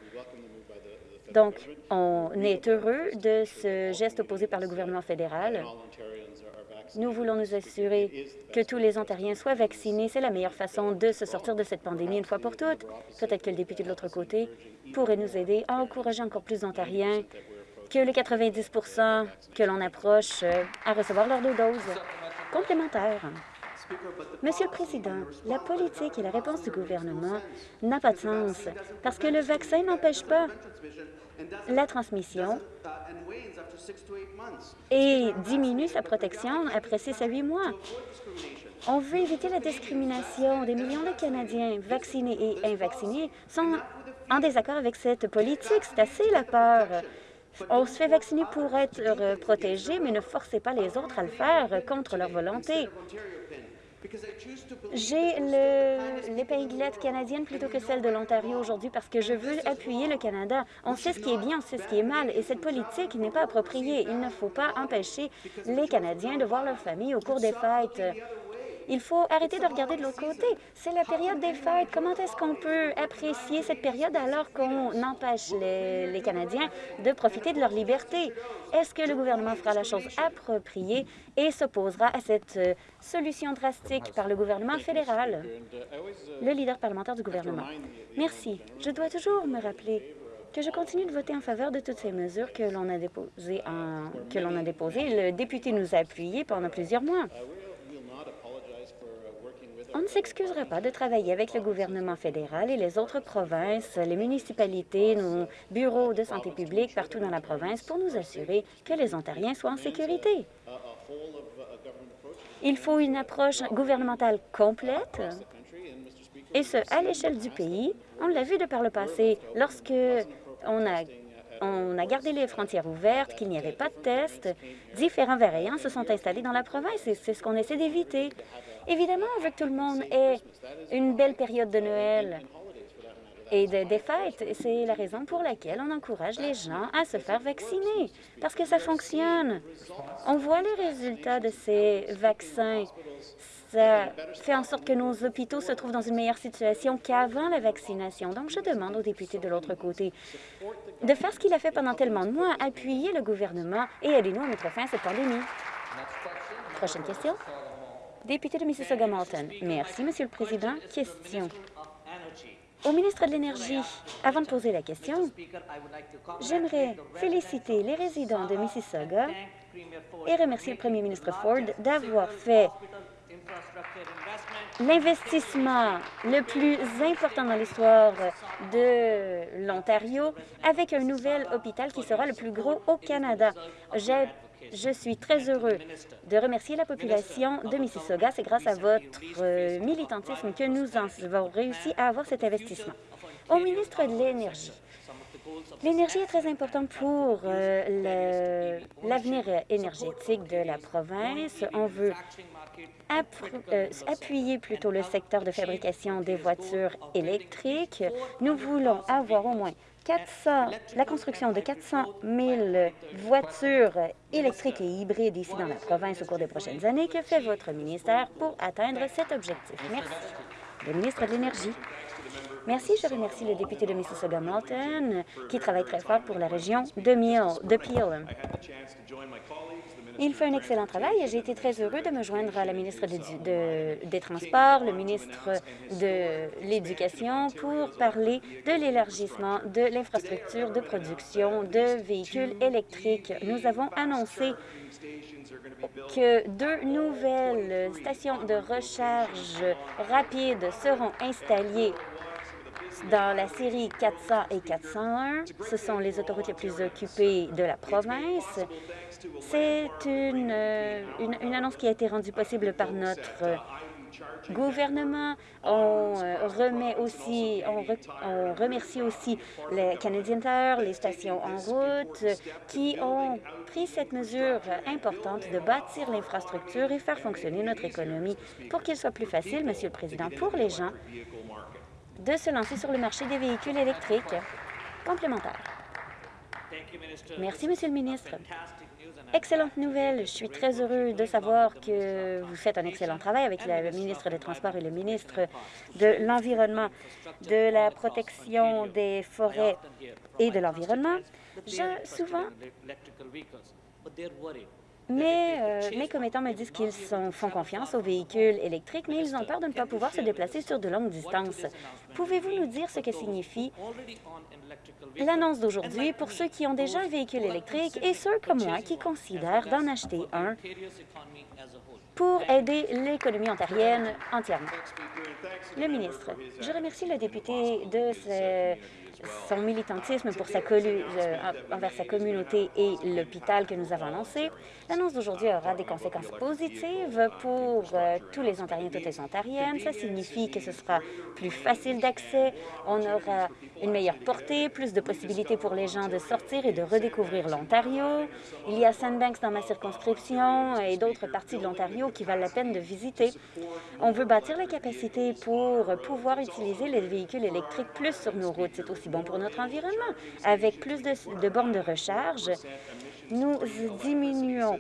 Donc, on est heureux de ce geste opposé par le gouvernement fédéral. Nous voulons nous assurer que tous les Ontariens soient vaccinés. C'est la meilleure façon de se sortir de cette pandémie une fois pour toutes. Peut-être que le député de l'autre côté pourrait nous aider à encourager encore plus d'Ontariens que les 90% que l'on approche euh, à recevoir leur deux doses complémentaires. Monsieur le Président, la politique et la réponse du gouvernement n'a pas de sens parce que le vaccin n'empêche pas la transmission et diminue sa protection après 6 à 8 mois. On veut éviter la discrimination. Des millions de Canadiens vaccinés et invaccinés sont en désaccord avec cette politique. C'est assez la peur. On se fait vacciner pour être protégé, mais ne forcez pas les autres à le faire contre leur volonté. J'ai l'épinglette canadienne plutôt que celle de l'Ontario aujourd'hui parce que je veux appuyer le Canada. On sait ce qui est bien, on sait ce qui est mal, et cette politique n'est pas appropriée. Il ne faut pas empêcher les Canadiens de voir leur famille au cours des fêtes. Il faut arrêter de regarder de l'autre côté. C'est la période des fêtes. Comment est-ce qu'on peut apprécier cette période alors qu'on empêche les, Canadiens de profiter de leur liberté? Est-ce que le gouvernement fera la chose appropriée et s'opposera à cette euh, solution drastique par le gouvernement fédéral? Le leader parlementaire du gouvernement. Merci. Je dois toujours me rappeler que je continue de voter en faveur de toutes ces mesures que l'on a déposées. que l'on a déposées. Le député nous a appuyés pendant plusieurs mois. On ne s'excusera pas de travailler avec le gouvernement fédéral et les autres provinces, les municipalités, nos bureaux de santé publique partout dans la province pour nous assurer que les Ontariens soient en sécurité. Il faut une approche gouvernementale complète, et ce, à l'échelle du pays. On l'a vu de par le passé, lorsque on a on a gardé les frontières ouvertes, qu'il n'y avait pas de tests. Différents variants se sont installés dans la province et c'est ce qu'on essaie d'éviter. Évidemment, que tout le monde ait une belle période de Noël et de, des fêtes. C'est la raison pour laquelle on encourage les gens à se faire vacciner, parce que ça fonctionne. On voit les résultats de ces vaccins. Ça fait en sorte que nos hôpitaux se trouvent dans une meilleure situation qu'avant la vaccination. Donc, je demande aux députés de l'autre côté de faire ce qu'il a fait pendant tellement de mois, appuyer le gouvernement et aidez-nous à mettre fin à cette pandémie. Prochaine question. Député de Mississauga-Malton. Merci, Monsieur le Président. Question. Au ministre de l'Énergie, avant de poser la question, j'aimerais féliciter les résidents de Mississauga et remercier le premier ministre Ford d'avoir fait l'investissement le plus important dans l'histoire de l'Ontario avec un nouvel hôpital qui sera le plus gros au Canada. Je suis très heureux de remercier la population de Mississauga. C'est grâce à votre militantisme que nous avons réussi à avoir cet investissement. Au ministre de l'Énergie, L'énergie est très importante pour euh, l'avenir énergétique de la province. On veut euh, appuyer plutôt le secteur de fabrication des voitures électriques. Nous voulons avoir au moins 400, la construction de 400 000 voitures électriques et hybrides ici dans la province au cours des prochaines années. Que fait votre ministère pour atteindre cet objectif? Merci. Le ministre de l'Énergie. Merci. Je remercie le député de Mississauga-Malton qui travaille très fort pour la région de, de Peel. Il fait un excellent travail et j'ai été très heureux de me joindre à la ministre des Transports, le ministre de l'Éducation pour parler de l'élargissement de l'infrastructure de production de véhicules électriques. Nous avons annoncé que deux nouvelles stations de recharge rapide seront installées dans la série 400 et 401. Ce sont les autoroutes les plus occupées de la province. C'est une, une, annonce qui a été rendue possible par notre gouvernement. On euh, remet aussi, on, remercie aussi les Canadian Tire, les stations en route, qui ont pris cette mesure importante de bâtir l'infrastructure et faire fonctionner notre économie pour qu'il soit plus facile, Monsieur le Président, pour les gens de se lancer sur le marché des véhicules électriques complémentaires. Merci, Monsieur le ministre. Excellente nouvelle. Je suis très heureux de savoir que vous faites un excellent travail avec le ministre des Transports et le ministre de l'Environnement, de la protection des forêts et de l'environnement. Souvent, mais euh, mes commettants me disent qu'ils font confiance aux véhicules électriques, mais ils ont peur de ne pas pouvoir se déplacer sur de longues distances. Pouvez-vous nous dire ce que signifie l'annonce d'aujourd'hui pour ceux qui ont déjà un véhicule électrique et ceux comme moi qui considèrent d'en acheter un pour aider l'économie ontarienne entièrement? Le ministre, je remercie le député de ce son militantisme pour sa euh, envers sa communauté et l'hôpital que nous avons lancé. L'annonce d'aujourd'hui aura des conséquences positives pour euh, tous les Ontariens et toutes les Ontariennes. Ça signifie que ce sera plus facile d'accès, on aura une meilleure portée, plus de possibilités pour les gens de sortir et de redécouvrir l'Ontario. Il y a Sandbanks dans ma circonscription et d'autres parties de l'Ontario qui valent la peine de visiter. On veut bâtir les capacités pour pouvoir utiliser les véhicules électriques plus sur nos routes. C'est aussi bon pour notre environnement. Avec plus de, bornes de recharge, nous diminuons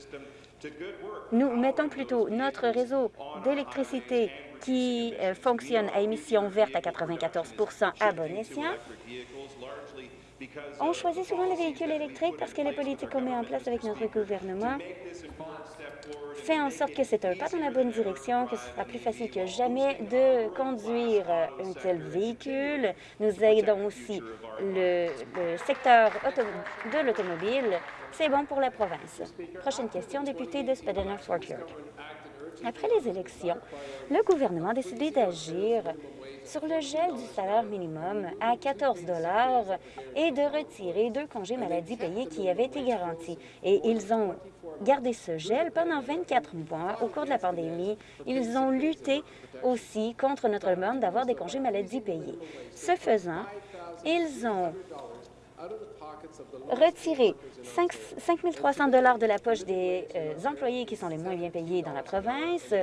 nous mettons plutôt notre réseau d'électricité qui euh, fonctionne à émissions vertes à 94 à bon escient. On choisit souvent les véhicules électriques parce que les politiques qu'on met en place avec notre gouvernement fait en sorte que c'est un pas dans la bonne direction, que ce sera plus facile que jamais de conduire un tel véhicule. Nous aidons aussi le, secteur de l'automobile. C'est bon pour la province. Prochaine question, député de Spadina-Fort Après les élections, le gouvernement a décidé d'agir sur le gel du salaire minimum à 14 et de retirer deux congés maladie payés qui avaient été garantis. Et ils ont gardé ce gel pendant 24 mois au cours de la pandémie. Ils ont lutté aussi contre notre demande d'avoir des congés maladie payés. Ce faisant, ils ont retirer 5, 300 de la poche des euh, employés qui sont les moins bien payés dans la province.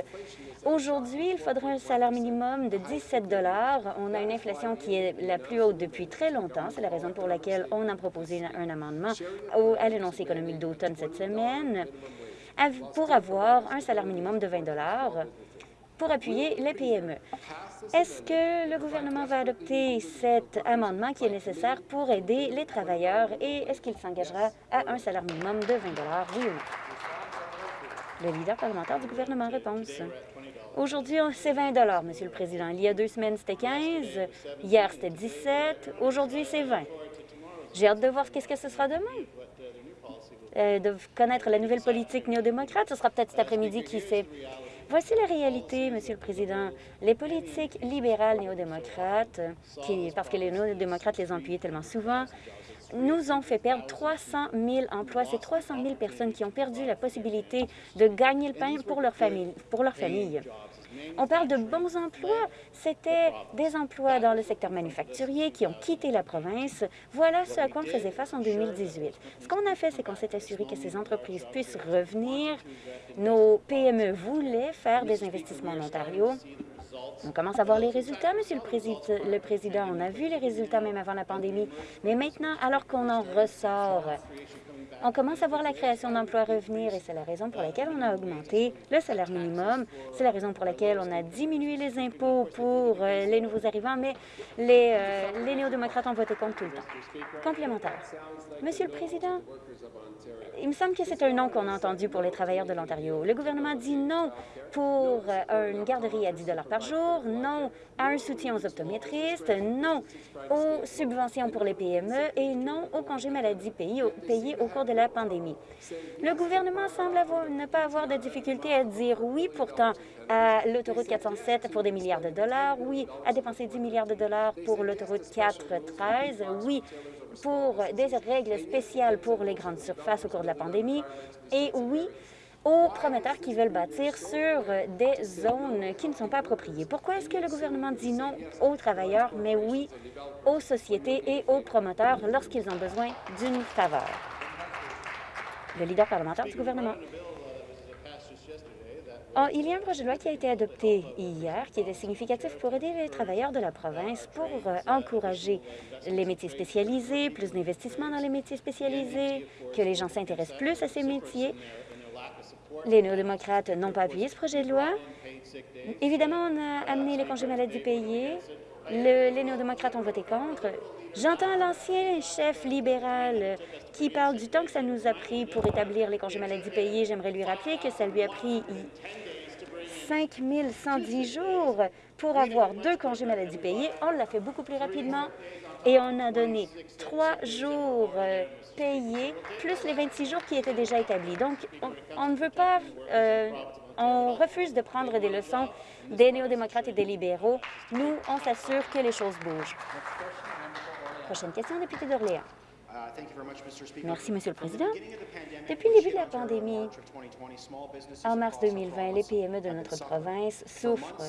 Aujourd'hui, il faudrait un salaire minimum de 17 On a une inflation qui est la plus haute depuis très longtemps. C'est la raison pour laquelle on a proposé un amendement à l'énoncé économique d'automne cette semaine pour avoir un salaire minimum de 20 pour appuyer les PME. Est-ce que le gouvernement va adopter cet amendement qui est nécessaire pour aider les travailleurs et est-ce qu'il s'engagera à un salaire minimum de 20 oui ou non? Le leader parlementaire du gouvernement réponse. Aujourd'hui, c'est 20 Monsieur le Président. Il y a deux semaines, c'était 15. Hier, c'était 17. Aujourd'hui, c'est 20. J'ai hâte de voir ce que ce sera demain. Euh, de connaître la nouvelle politique néo-démocrate. Ce sera peut-être cet après-midi qui s'est Voici la réalité, Monsieur le Président. Les politiques libérales néo-démocrates, parce que les néo-démocrates les ont appuyées tellement souvent, nous ont fait perdre 300 000 emplois. C'est 300 000 personnes qui ont perdu la possibilité de gagner le pain pour leur famille. Pour leur famille. On parle de bons emplois. C'était des emplois dans le secteur manufacturier qui ont quitté la province. Voilà ce à quoi on faisait face en 2018. Ce qu'on a fait, c'est qu'on s'est assuré que ces entreprises puissent revenir. Nos PME voulaient faire des investissements en Ontario. On commence à voir les résultats, Monsieur le, le Président. On a vu les résultats même avant la pandémie. Mais maintenant, alors qu'on en ressort, on commence à voir la création d'emplois revenir et c'est la raison pour laquelle on a augmenté le salaire minimum. C'est la raison pour laquelle on a diminué les impôts pour euh, les nouveaux arrivants, mais les, euh, les néo-démocrates ont voté contre tout le temps. Complémentaire. Monsieur le Président, il me semble que c'est un non qu'on a entendu pour les travailleurs de l'Ontario. Le gouvernement dit non pour euh, une garderie à 10 par jour, non à un soutien aux optométristes, non aux subventions pour les PME et non aux congés maladie payés, payés au cours la pandémie. Le gouvernement semble ne pas avoir de difficulté à dire oui pourtant à l'autoroute 407 pour des milliards de dollars, oui à dépenser 10 milliards de dollars pour l'autoroute 413, oui pour des règles spéciales pour les grandes surfaces au cours de la pandémie et oui aux promoteurs qui veulent bâtir sur des zones qui ne sont pas appropriées. Pourquoi est-ce que le gouvernement dit non aux travailleurs, mais oui aux sociétés et aux promoteurs lorsqu'ils ont besoin d'une faveur? Le leader parlementaire du gouvernement. Oh, il y a un projet de loi qui a été adopté hier qui était significatif pour aider les travailleurs de la province pour euh, encourager les métiers spécialisés, plus d'investissements dans les métiers spécialisés, que les gens s'intéressent plus à ces métiers. Les néo-démocrates n'ont pas appuyé ce projet de loi. Évidemment, on a amené les congés maladie payés. Les néo-démocrates ont voté contre. J'entends l'ancien chef libéral qui parle du temps que ça nous a pris pour établir les congés maladie payés. J'aimerais lui rappeler que ça lui a pris 5 110 jours pour avoir deux congés maladie payés. On l'a fait beaucoup plus rapidement et on a donné trois jours euh, payés, plus les 26 jours qui étaient déjà établis. Donc, on, ne veut pas... Euh, on refuse de prendre des leçons des néo-démocrates et des libéraux. Nous, on s'assure que les choses bougent. Prochaine question, député d'Orléans. Merci, Monsieur le Président. Depuis le début de la pandémie, en mars 2020, les PME de notre province souffrent.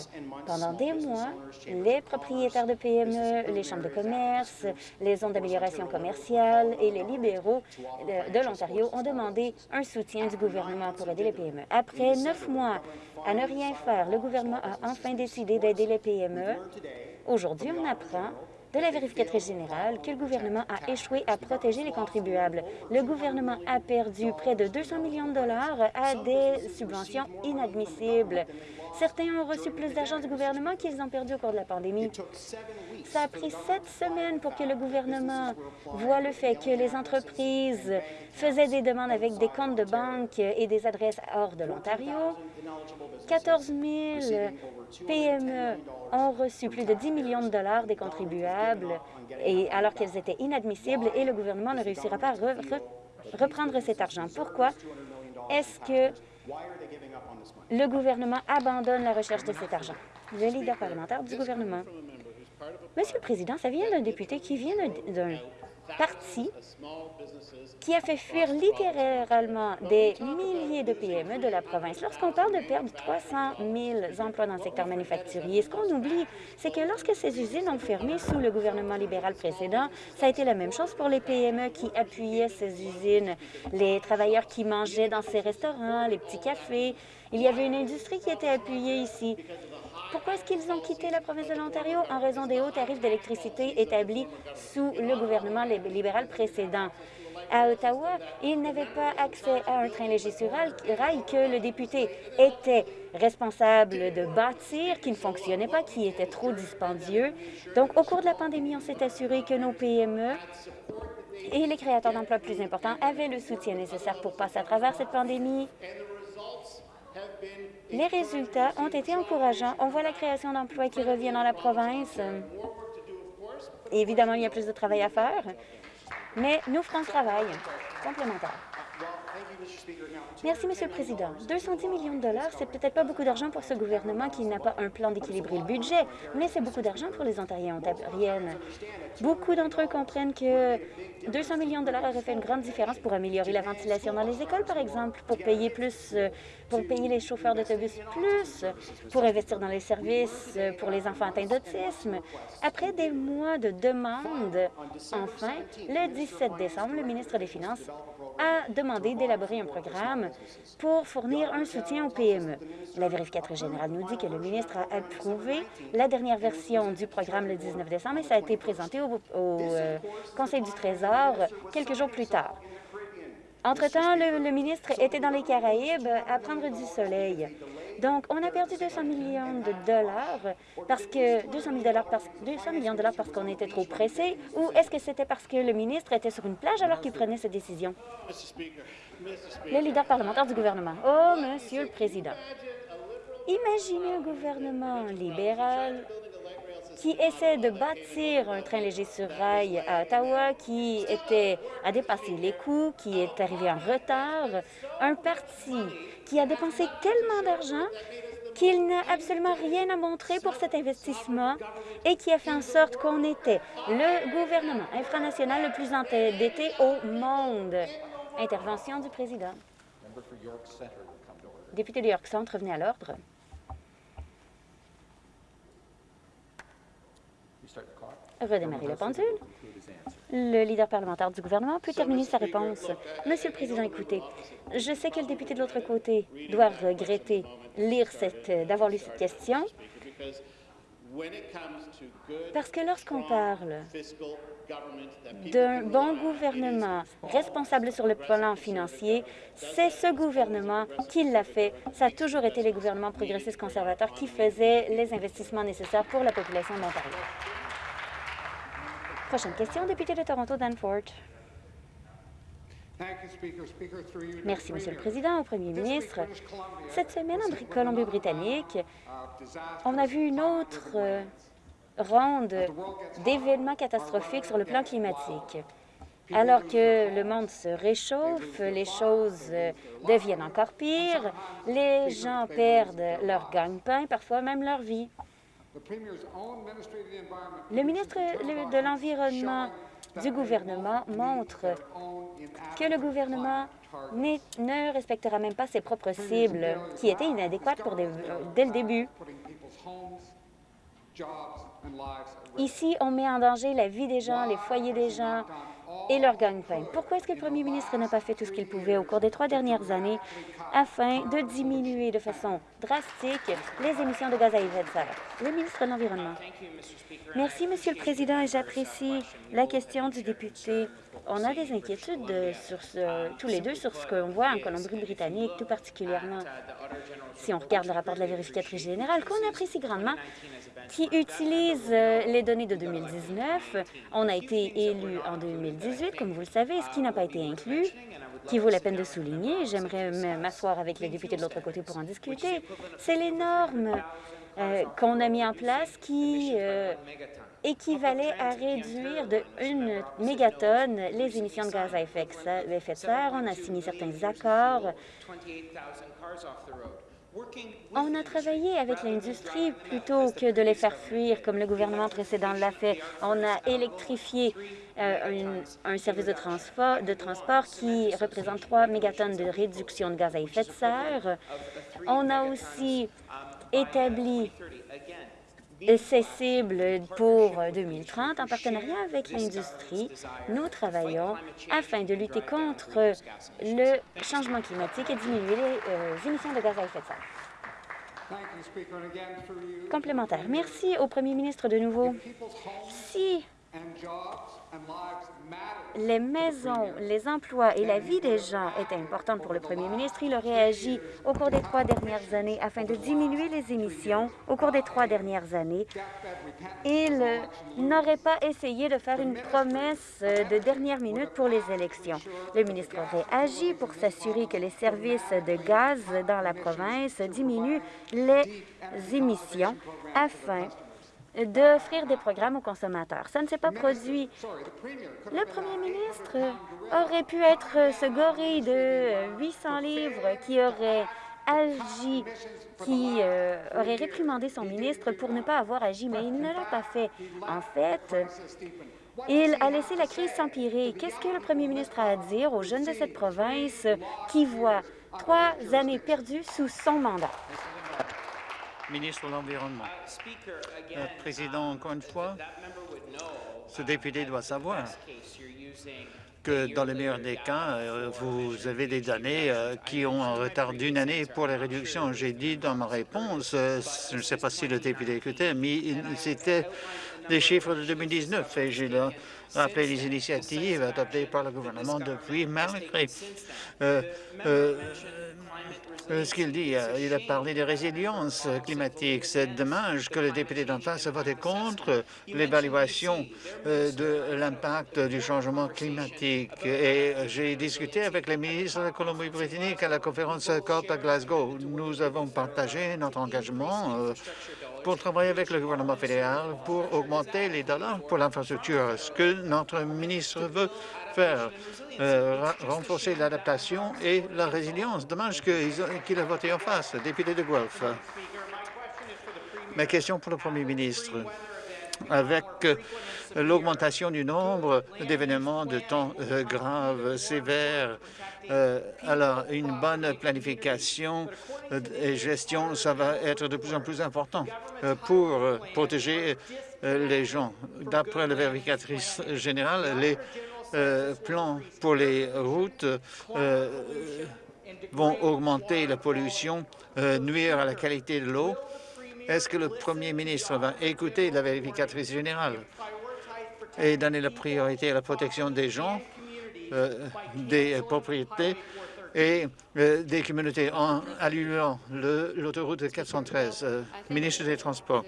Pendant des mois, les propriétaires de PME, les chambres de commerce, les zones d'amélioration commerciale et les libéraux de, de l'Ontario ont demandé un soutien du gouvernement pour aider les PME. Après neuf mois à ne rien faire, le gouvernement a enfin décidé d'aider les PME. Aujourd'hui, on apprend de la vérificatrice générale que le gouvernement a échoué à protéger les contribuables. Le gouvernement a perdu près de 200 millions de dollars à des subventions inadmissibles. Certains ont reçu plus d'argent du gouvernement qu'ils ont perdu au cours de la pandémie. Ça a pris sept semaines pour que le gouvernement voit le fait que les entreprises faisaient des demandes avec des comptes de banque et des adresses hors de l'Ontario. 14 000 PME ont reçu plus de 10 millions de dollars des contribuables et alors qu'elles étaient inadmissibles et le gouvernement ne réussira pas à reprendre cet argent. Pourquoi? Est-ce que le gouvernement abandonne la recherche de cet argent? Le leader parlementaire du gouvernement. Monsieur le Président, ça vient d'un député qui vient d'un parti qui a fait fuir littéralement des milliers de PME de la province. Lorsqu'on parle de perdre 300 000 emplois dans le secteur manufacturier, ce qu'on oublie, c'est que lorsque ces usines ont fermé sous le gouvernement libéral précédent, ça a été la même chose pour les PME qui appuyaient ces usines, les travailleurs qui mangeaient dans ces restaurants, les petits cafés. Il y avait une industrie qui était appuyée ici. Pourquoi est-ce qu'ils ont quitté la province de l'Ontario? En raison des hauts tarifs d'électricité établis sous le gouvernement libéral précédent. À Ottawa, ils n'avaient pas accès à un train léger sur rail que le député était responsable de bâtir, qui ne fonctionnait pas, qui était trop dispendieux. Donc, au cours de la pandémie, on s'est assuré que nos PME et les créateurs d'emplois plus importants avaient le soutien nécessaire pour passer à travers cette pandémie. Les résultats ont été encourageants. On voit la création d'emplois qui revient dans la province. Évidemment, il y a plus de travail à faire, mais nous ferons le travail complémentaire. Merci, Monsieur le Président. 210 millions de dollars, c'est peut-être pas beaucoup d'argent pour ce gouvernement qui n'a pas un plan d'équilibrer le budget, mais c'est beaucoup d'argent pour les Ontariens et Ontariennes. Beaucoup d'entre eux comprennent que 200 millions de dollars auraient fait une grande différence pour améliorer la ventilation dans les écoles, par exemple, pour payer plus, euh, pour payer les chauffeurs d'autobus plus, pour investir dans les services euh, pour les enfants atteints d'autisme. Après des mois de demandes, enfin, le 17 décembre, le ministre des Finances a demandé d'élaborer un programme pour fournir un soutien aux PME. La vérificatrice générale nous dit que le ministre a approuvé la dernière version du programme le 19 décembre et ça a été présenté au, euh, Conseil du Trésor quelques jours plus tard. Entre-temps, le, le, ministre était dans les Caraïbes à prendre du soleil. Donc, on a perdu 200 millions de dollars parce que 200, dollars parce, 200 millions de dollars parce qu'on était trop pressé ou est-ce que c'était parce que le ministre était sur une plage alors qu'il prenait cette décision? Le leader parlementaire du gouvernement. Oh, Monsieur le Président, imaginez un gouvernement libéral qui essaie de bâtir un train léger sur rail à Ottawa, qui était, a dépassé les coûts, qui est arrivé en retard, un parti qui a dépensé tellement d'argent qu'il n'a absolument rien à montrer pour cet investissement et qui a fait en sorte qu'on était le gouvernement infranational le plus endetté au monde. Intervention du président. Député de York Centre, revenez à l'ordre. Redémarrer la pendule. Le leader parlementaire du gouvernement peut terminer sa réponse. Monsieur le Président, écoutez, je sais que le député de l'autre côté doit regretter lire cette, d'avoir lu cette question, parce que lorsqu'on parle d'un bon gouvernement responsable sur le plan financier, c'est ce gouvernement qui l'a fait. Ça a toujours été les gouvernements progressistes conservateurs qui faisaient les investissements nécessaires pour la population de. Prochaine question, député de Toronto, Danforth. Merci, Monsieur le Président, au Premier ministre. Cette semaine, en Colombie-Britannique, on a vu une autre ronde d'événements catastrophiques sur le plan climatique. Alors que le monde se réchauffe, les choses deviennent encore pires, les gens perdent leur gagne-pain, parfois même leur vie. Le ministre de l'Environnement du gouvernement montre que le gouvernement ne respectera même pas ses propres cibles, qui étaient inadéquates pour des, dès le début. Ici, on met en danger la vie des gens, les foyers des gens et leur gagne-pain. Pourquoi est-ce que le premier ministre n'a pas fait tout ce qu'il pouvait au cours des trois dernières années afin de diminuer de façon drastique les émissions de gaz à effet de serre? Le ministre de l'Environnement. Merci, Monsieur le Président, et j'apprécie la question du député. On a des inquiétudes sur ce, tous les deux sur ce qu'on voit en Colombie-Britannique, tout particulièrement si on regarde le rapport de la vérificatrice générale, qu'on apprécie grandement, qui utilise euh, les données de 2019. On a été élu en 2018, comme vous le savez, ce qui n'a pas été inclus, qui vaut la peine de souligner. J'aimerais m'asseoir avec les députés de l'autre côté pour en discuter. C'est les normes euh, qu'on a mis en place qui euh, à réduire de 1 mégatonne les émissions de gaz à effet de serre. On a signé certains accords on a travaillé avec l'industrie plutôt que de les faire fuir comme le gouvernement précédent l'a fait. On a électrifié euh, un, service de transport, de transport qui représente 3 mégatonnes de réduction de gaz à effet de serre. On a aussi établi ces cibles pour 2030 en partenariat avec l'industrie. Nous travaillons afin de lutter contre le changement climatique et diminuer les euh, émissions de gaz à effet de serre. Complémentaire. Merci au premier ministre de nouveau. Si les maisons, les emplois et la vie des gens étaient importantes pour le premier ministre. Il aurait agi au cours des trois dernières années afin de diminuer les émissions au cours des trois dernières années. Il n'aurait pas essayé de faire une promesse de dernière minute pour les élections. Le ministre aurait agi pour s'assurer que les services de gaz dans la province diminuent les émissions afin d'offrir des programmes aux consommateurs. Ça ne s'est pas produit. Le premier ministre aurait pu être ce gorille de 800 livres qui aurait agi, qui euh, aurait réprimandé son ministre pour ne pas avoir agi, mais il ne l'a pas fait. En fait, il a laissé la crise s'empirer. Qu'est-ce que le premier ministre a à dire aux jeunes de cette province qui voient trois années perdues sous son mandat? Ministre de l'Environnement. Euh, Président, encore une fois, ce député doit savoir que dans le meilleur des cas, euh, vous avez des années euh, qui ont un retard d'une année pour les réductions. J'ai dit dans ma réponse, je ne sais pas si le député écoutait, mais c'était des chiffres de 2019 et j'ai rappelé les initiatives adoptées par le gouvernement depuis malgré euh, ce qu'il dit. Euh, il a parlé de résilience climatique. C'est dommage que le député d'en face a voté contre l'évaluation euh, de l'impact du changement climatique. Et j'ai discuté avec les ministres de la Colombie-Britannique à la conférence COP à Glasgow. Nous avons partagé notre engagement pour travailler avec le gouvernement fédéral pour augmenter les dollars pour l'infrastructure. Ce que notre ministre veut faire, euh, renforcer l'adaptation et la résilience. Dommage qu'il ait voté en face, député de Guelph. Ma question pour le Premier ministre. Avec euh, l'augmentation du nombre d'événements de temps euh, graves, sévères, alors une bonne planification et gestion, ça va être de plus en plus important pour protéger les gens. D'après la vérificatrice générale, les euh, plans pour les routes euh, vont augmenter la pollution, euh, nuire à la qualité de l'eau. Est-ce que le Premier ministre va écouter la vérificatrice générale et donner la priorité à la protection des gens, des propriétés et des communautés en allulant l'autoroute 413. ministre des Transports,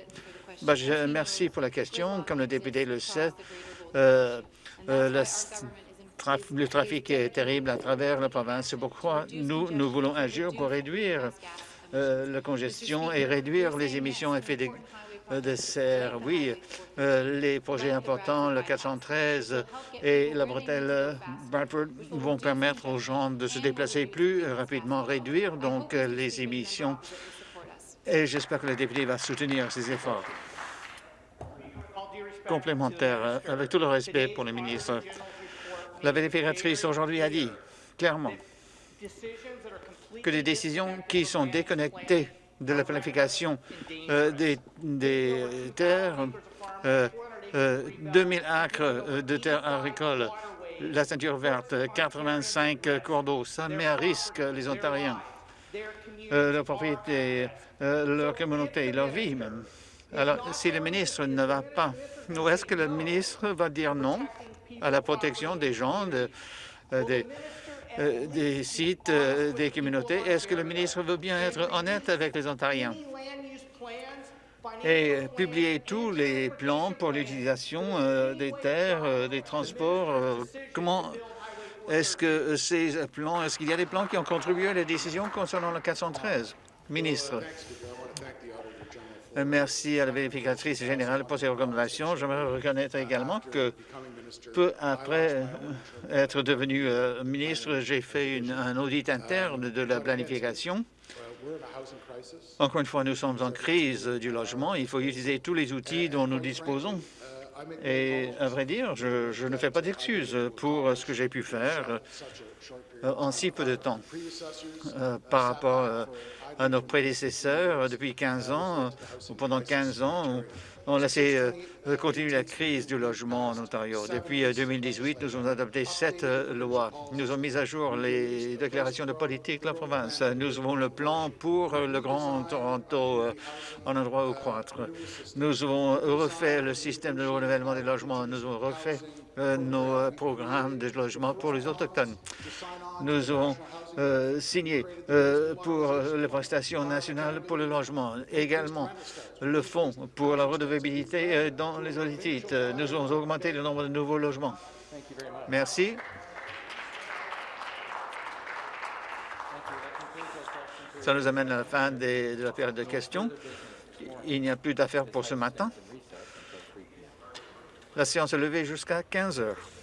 ben, je, merci pour la question. Comme le député le sait, le, trafic est terrible à travers la province. C'est pourquoi nous, nous voulons agir pour réduire euh, la congestion et réduire les émissions de, euh, de serre. Oui, les projets importants, le 413 et la bretelle Bradford vont permettre aux gens de se déplacer plus rapidement, réduire donc les émissions. Et j'espère que le député va soutenir ces efforts complémentaire. Euh, avec tout le respect pour le ministre, la vérificatrice aujourd'hui a dit clairement que les décisions qui sont déconnectées de la planification euh, des, terres, euh, 2000 acres de terres agricoles, la ceinture verte, 85 cours d'eau, ça met à risque les Ontariens, leur propriété, leur communauté, leur vie même. Alors, si le ministre ne va pas ou est-ce que le ministre va dire non à la protection des gens, euh, des, euh, des, sites, euh, des communautés? Est-ce que le ministre veut bien être honnête avec les Ontariens? Et publier tous les plans pour l'utilisation des terres, des transports? comment est-ce que ces plans, est-ce qu'il y a des plans qui ont contribué à la décision concernant le 413? Ministre? Merci à la vérificatrice générale pour ses recommandations. J'aimerais reconnaître également que peu après euh, être devenu euh, ministre, j'ai fait un audit interne de la planification. Encore une fois, nous sommes en crise du logement. Il faut utiliser tous les outils dont nous disposons. Et à vrai dire, je, ne fais pas d'excuses pour ce que j'ai pu faire euh, en si peu de temps par rapport à nos prédécesseurs depuis 15 ans, ou pendant 15 ans, on a laissé euh, continuer la crise du logement en Ontario. Depuis 2018, euh, nous avons adopté sept euh, lois. Nous avons mis à jour les déclarations de politique de la province. Nous avons le plan pour le Grand Toronto en endroit où croître. Nous avons refait le système de renouvellement des logements. Nous avons refait nos programmes de logement pour les Autochtones. Nous avons euh, signé euh, pour les prestations nationales pour le logement. Également, le fonds pour la redevabilité euh, dans les audits. Nous avons augmenté le nombre de nouveaux logements. Merci. Ça nous amène à la fin de la période de questions. Il n'y a plus d'affaires pour ce matin. La séance est levée jusqu'à 15 heures.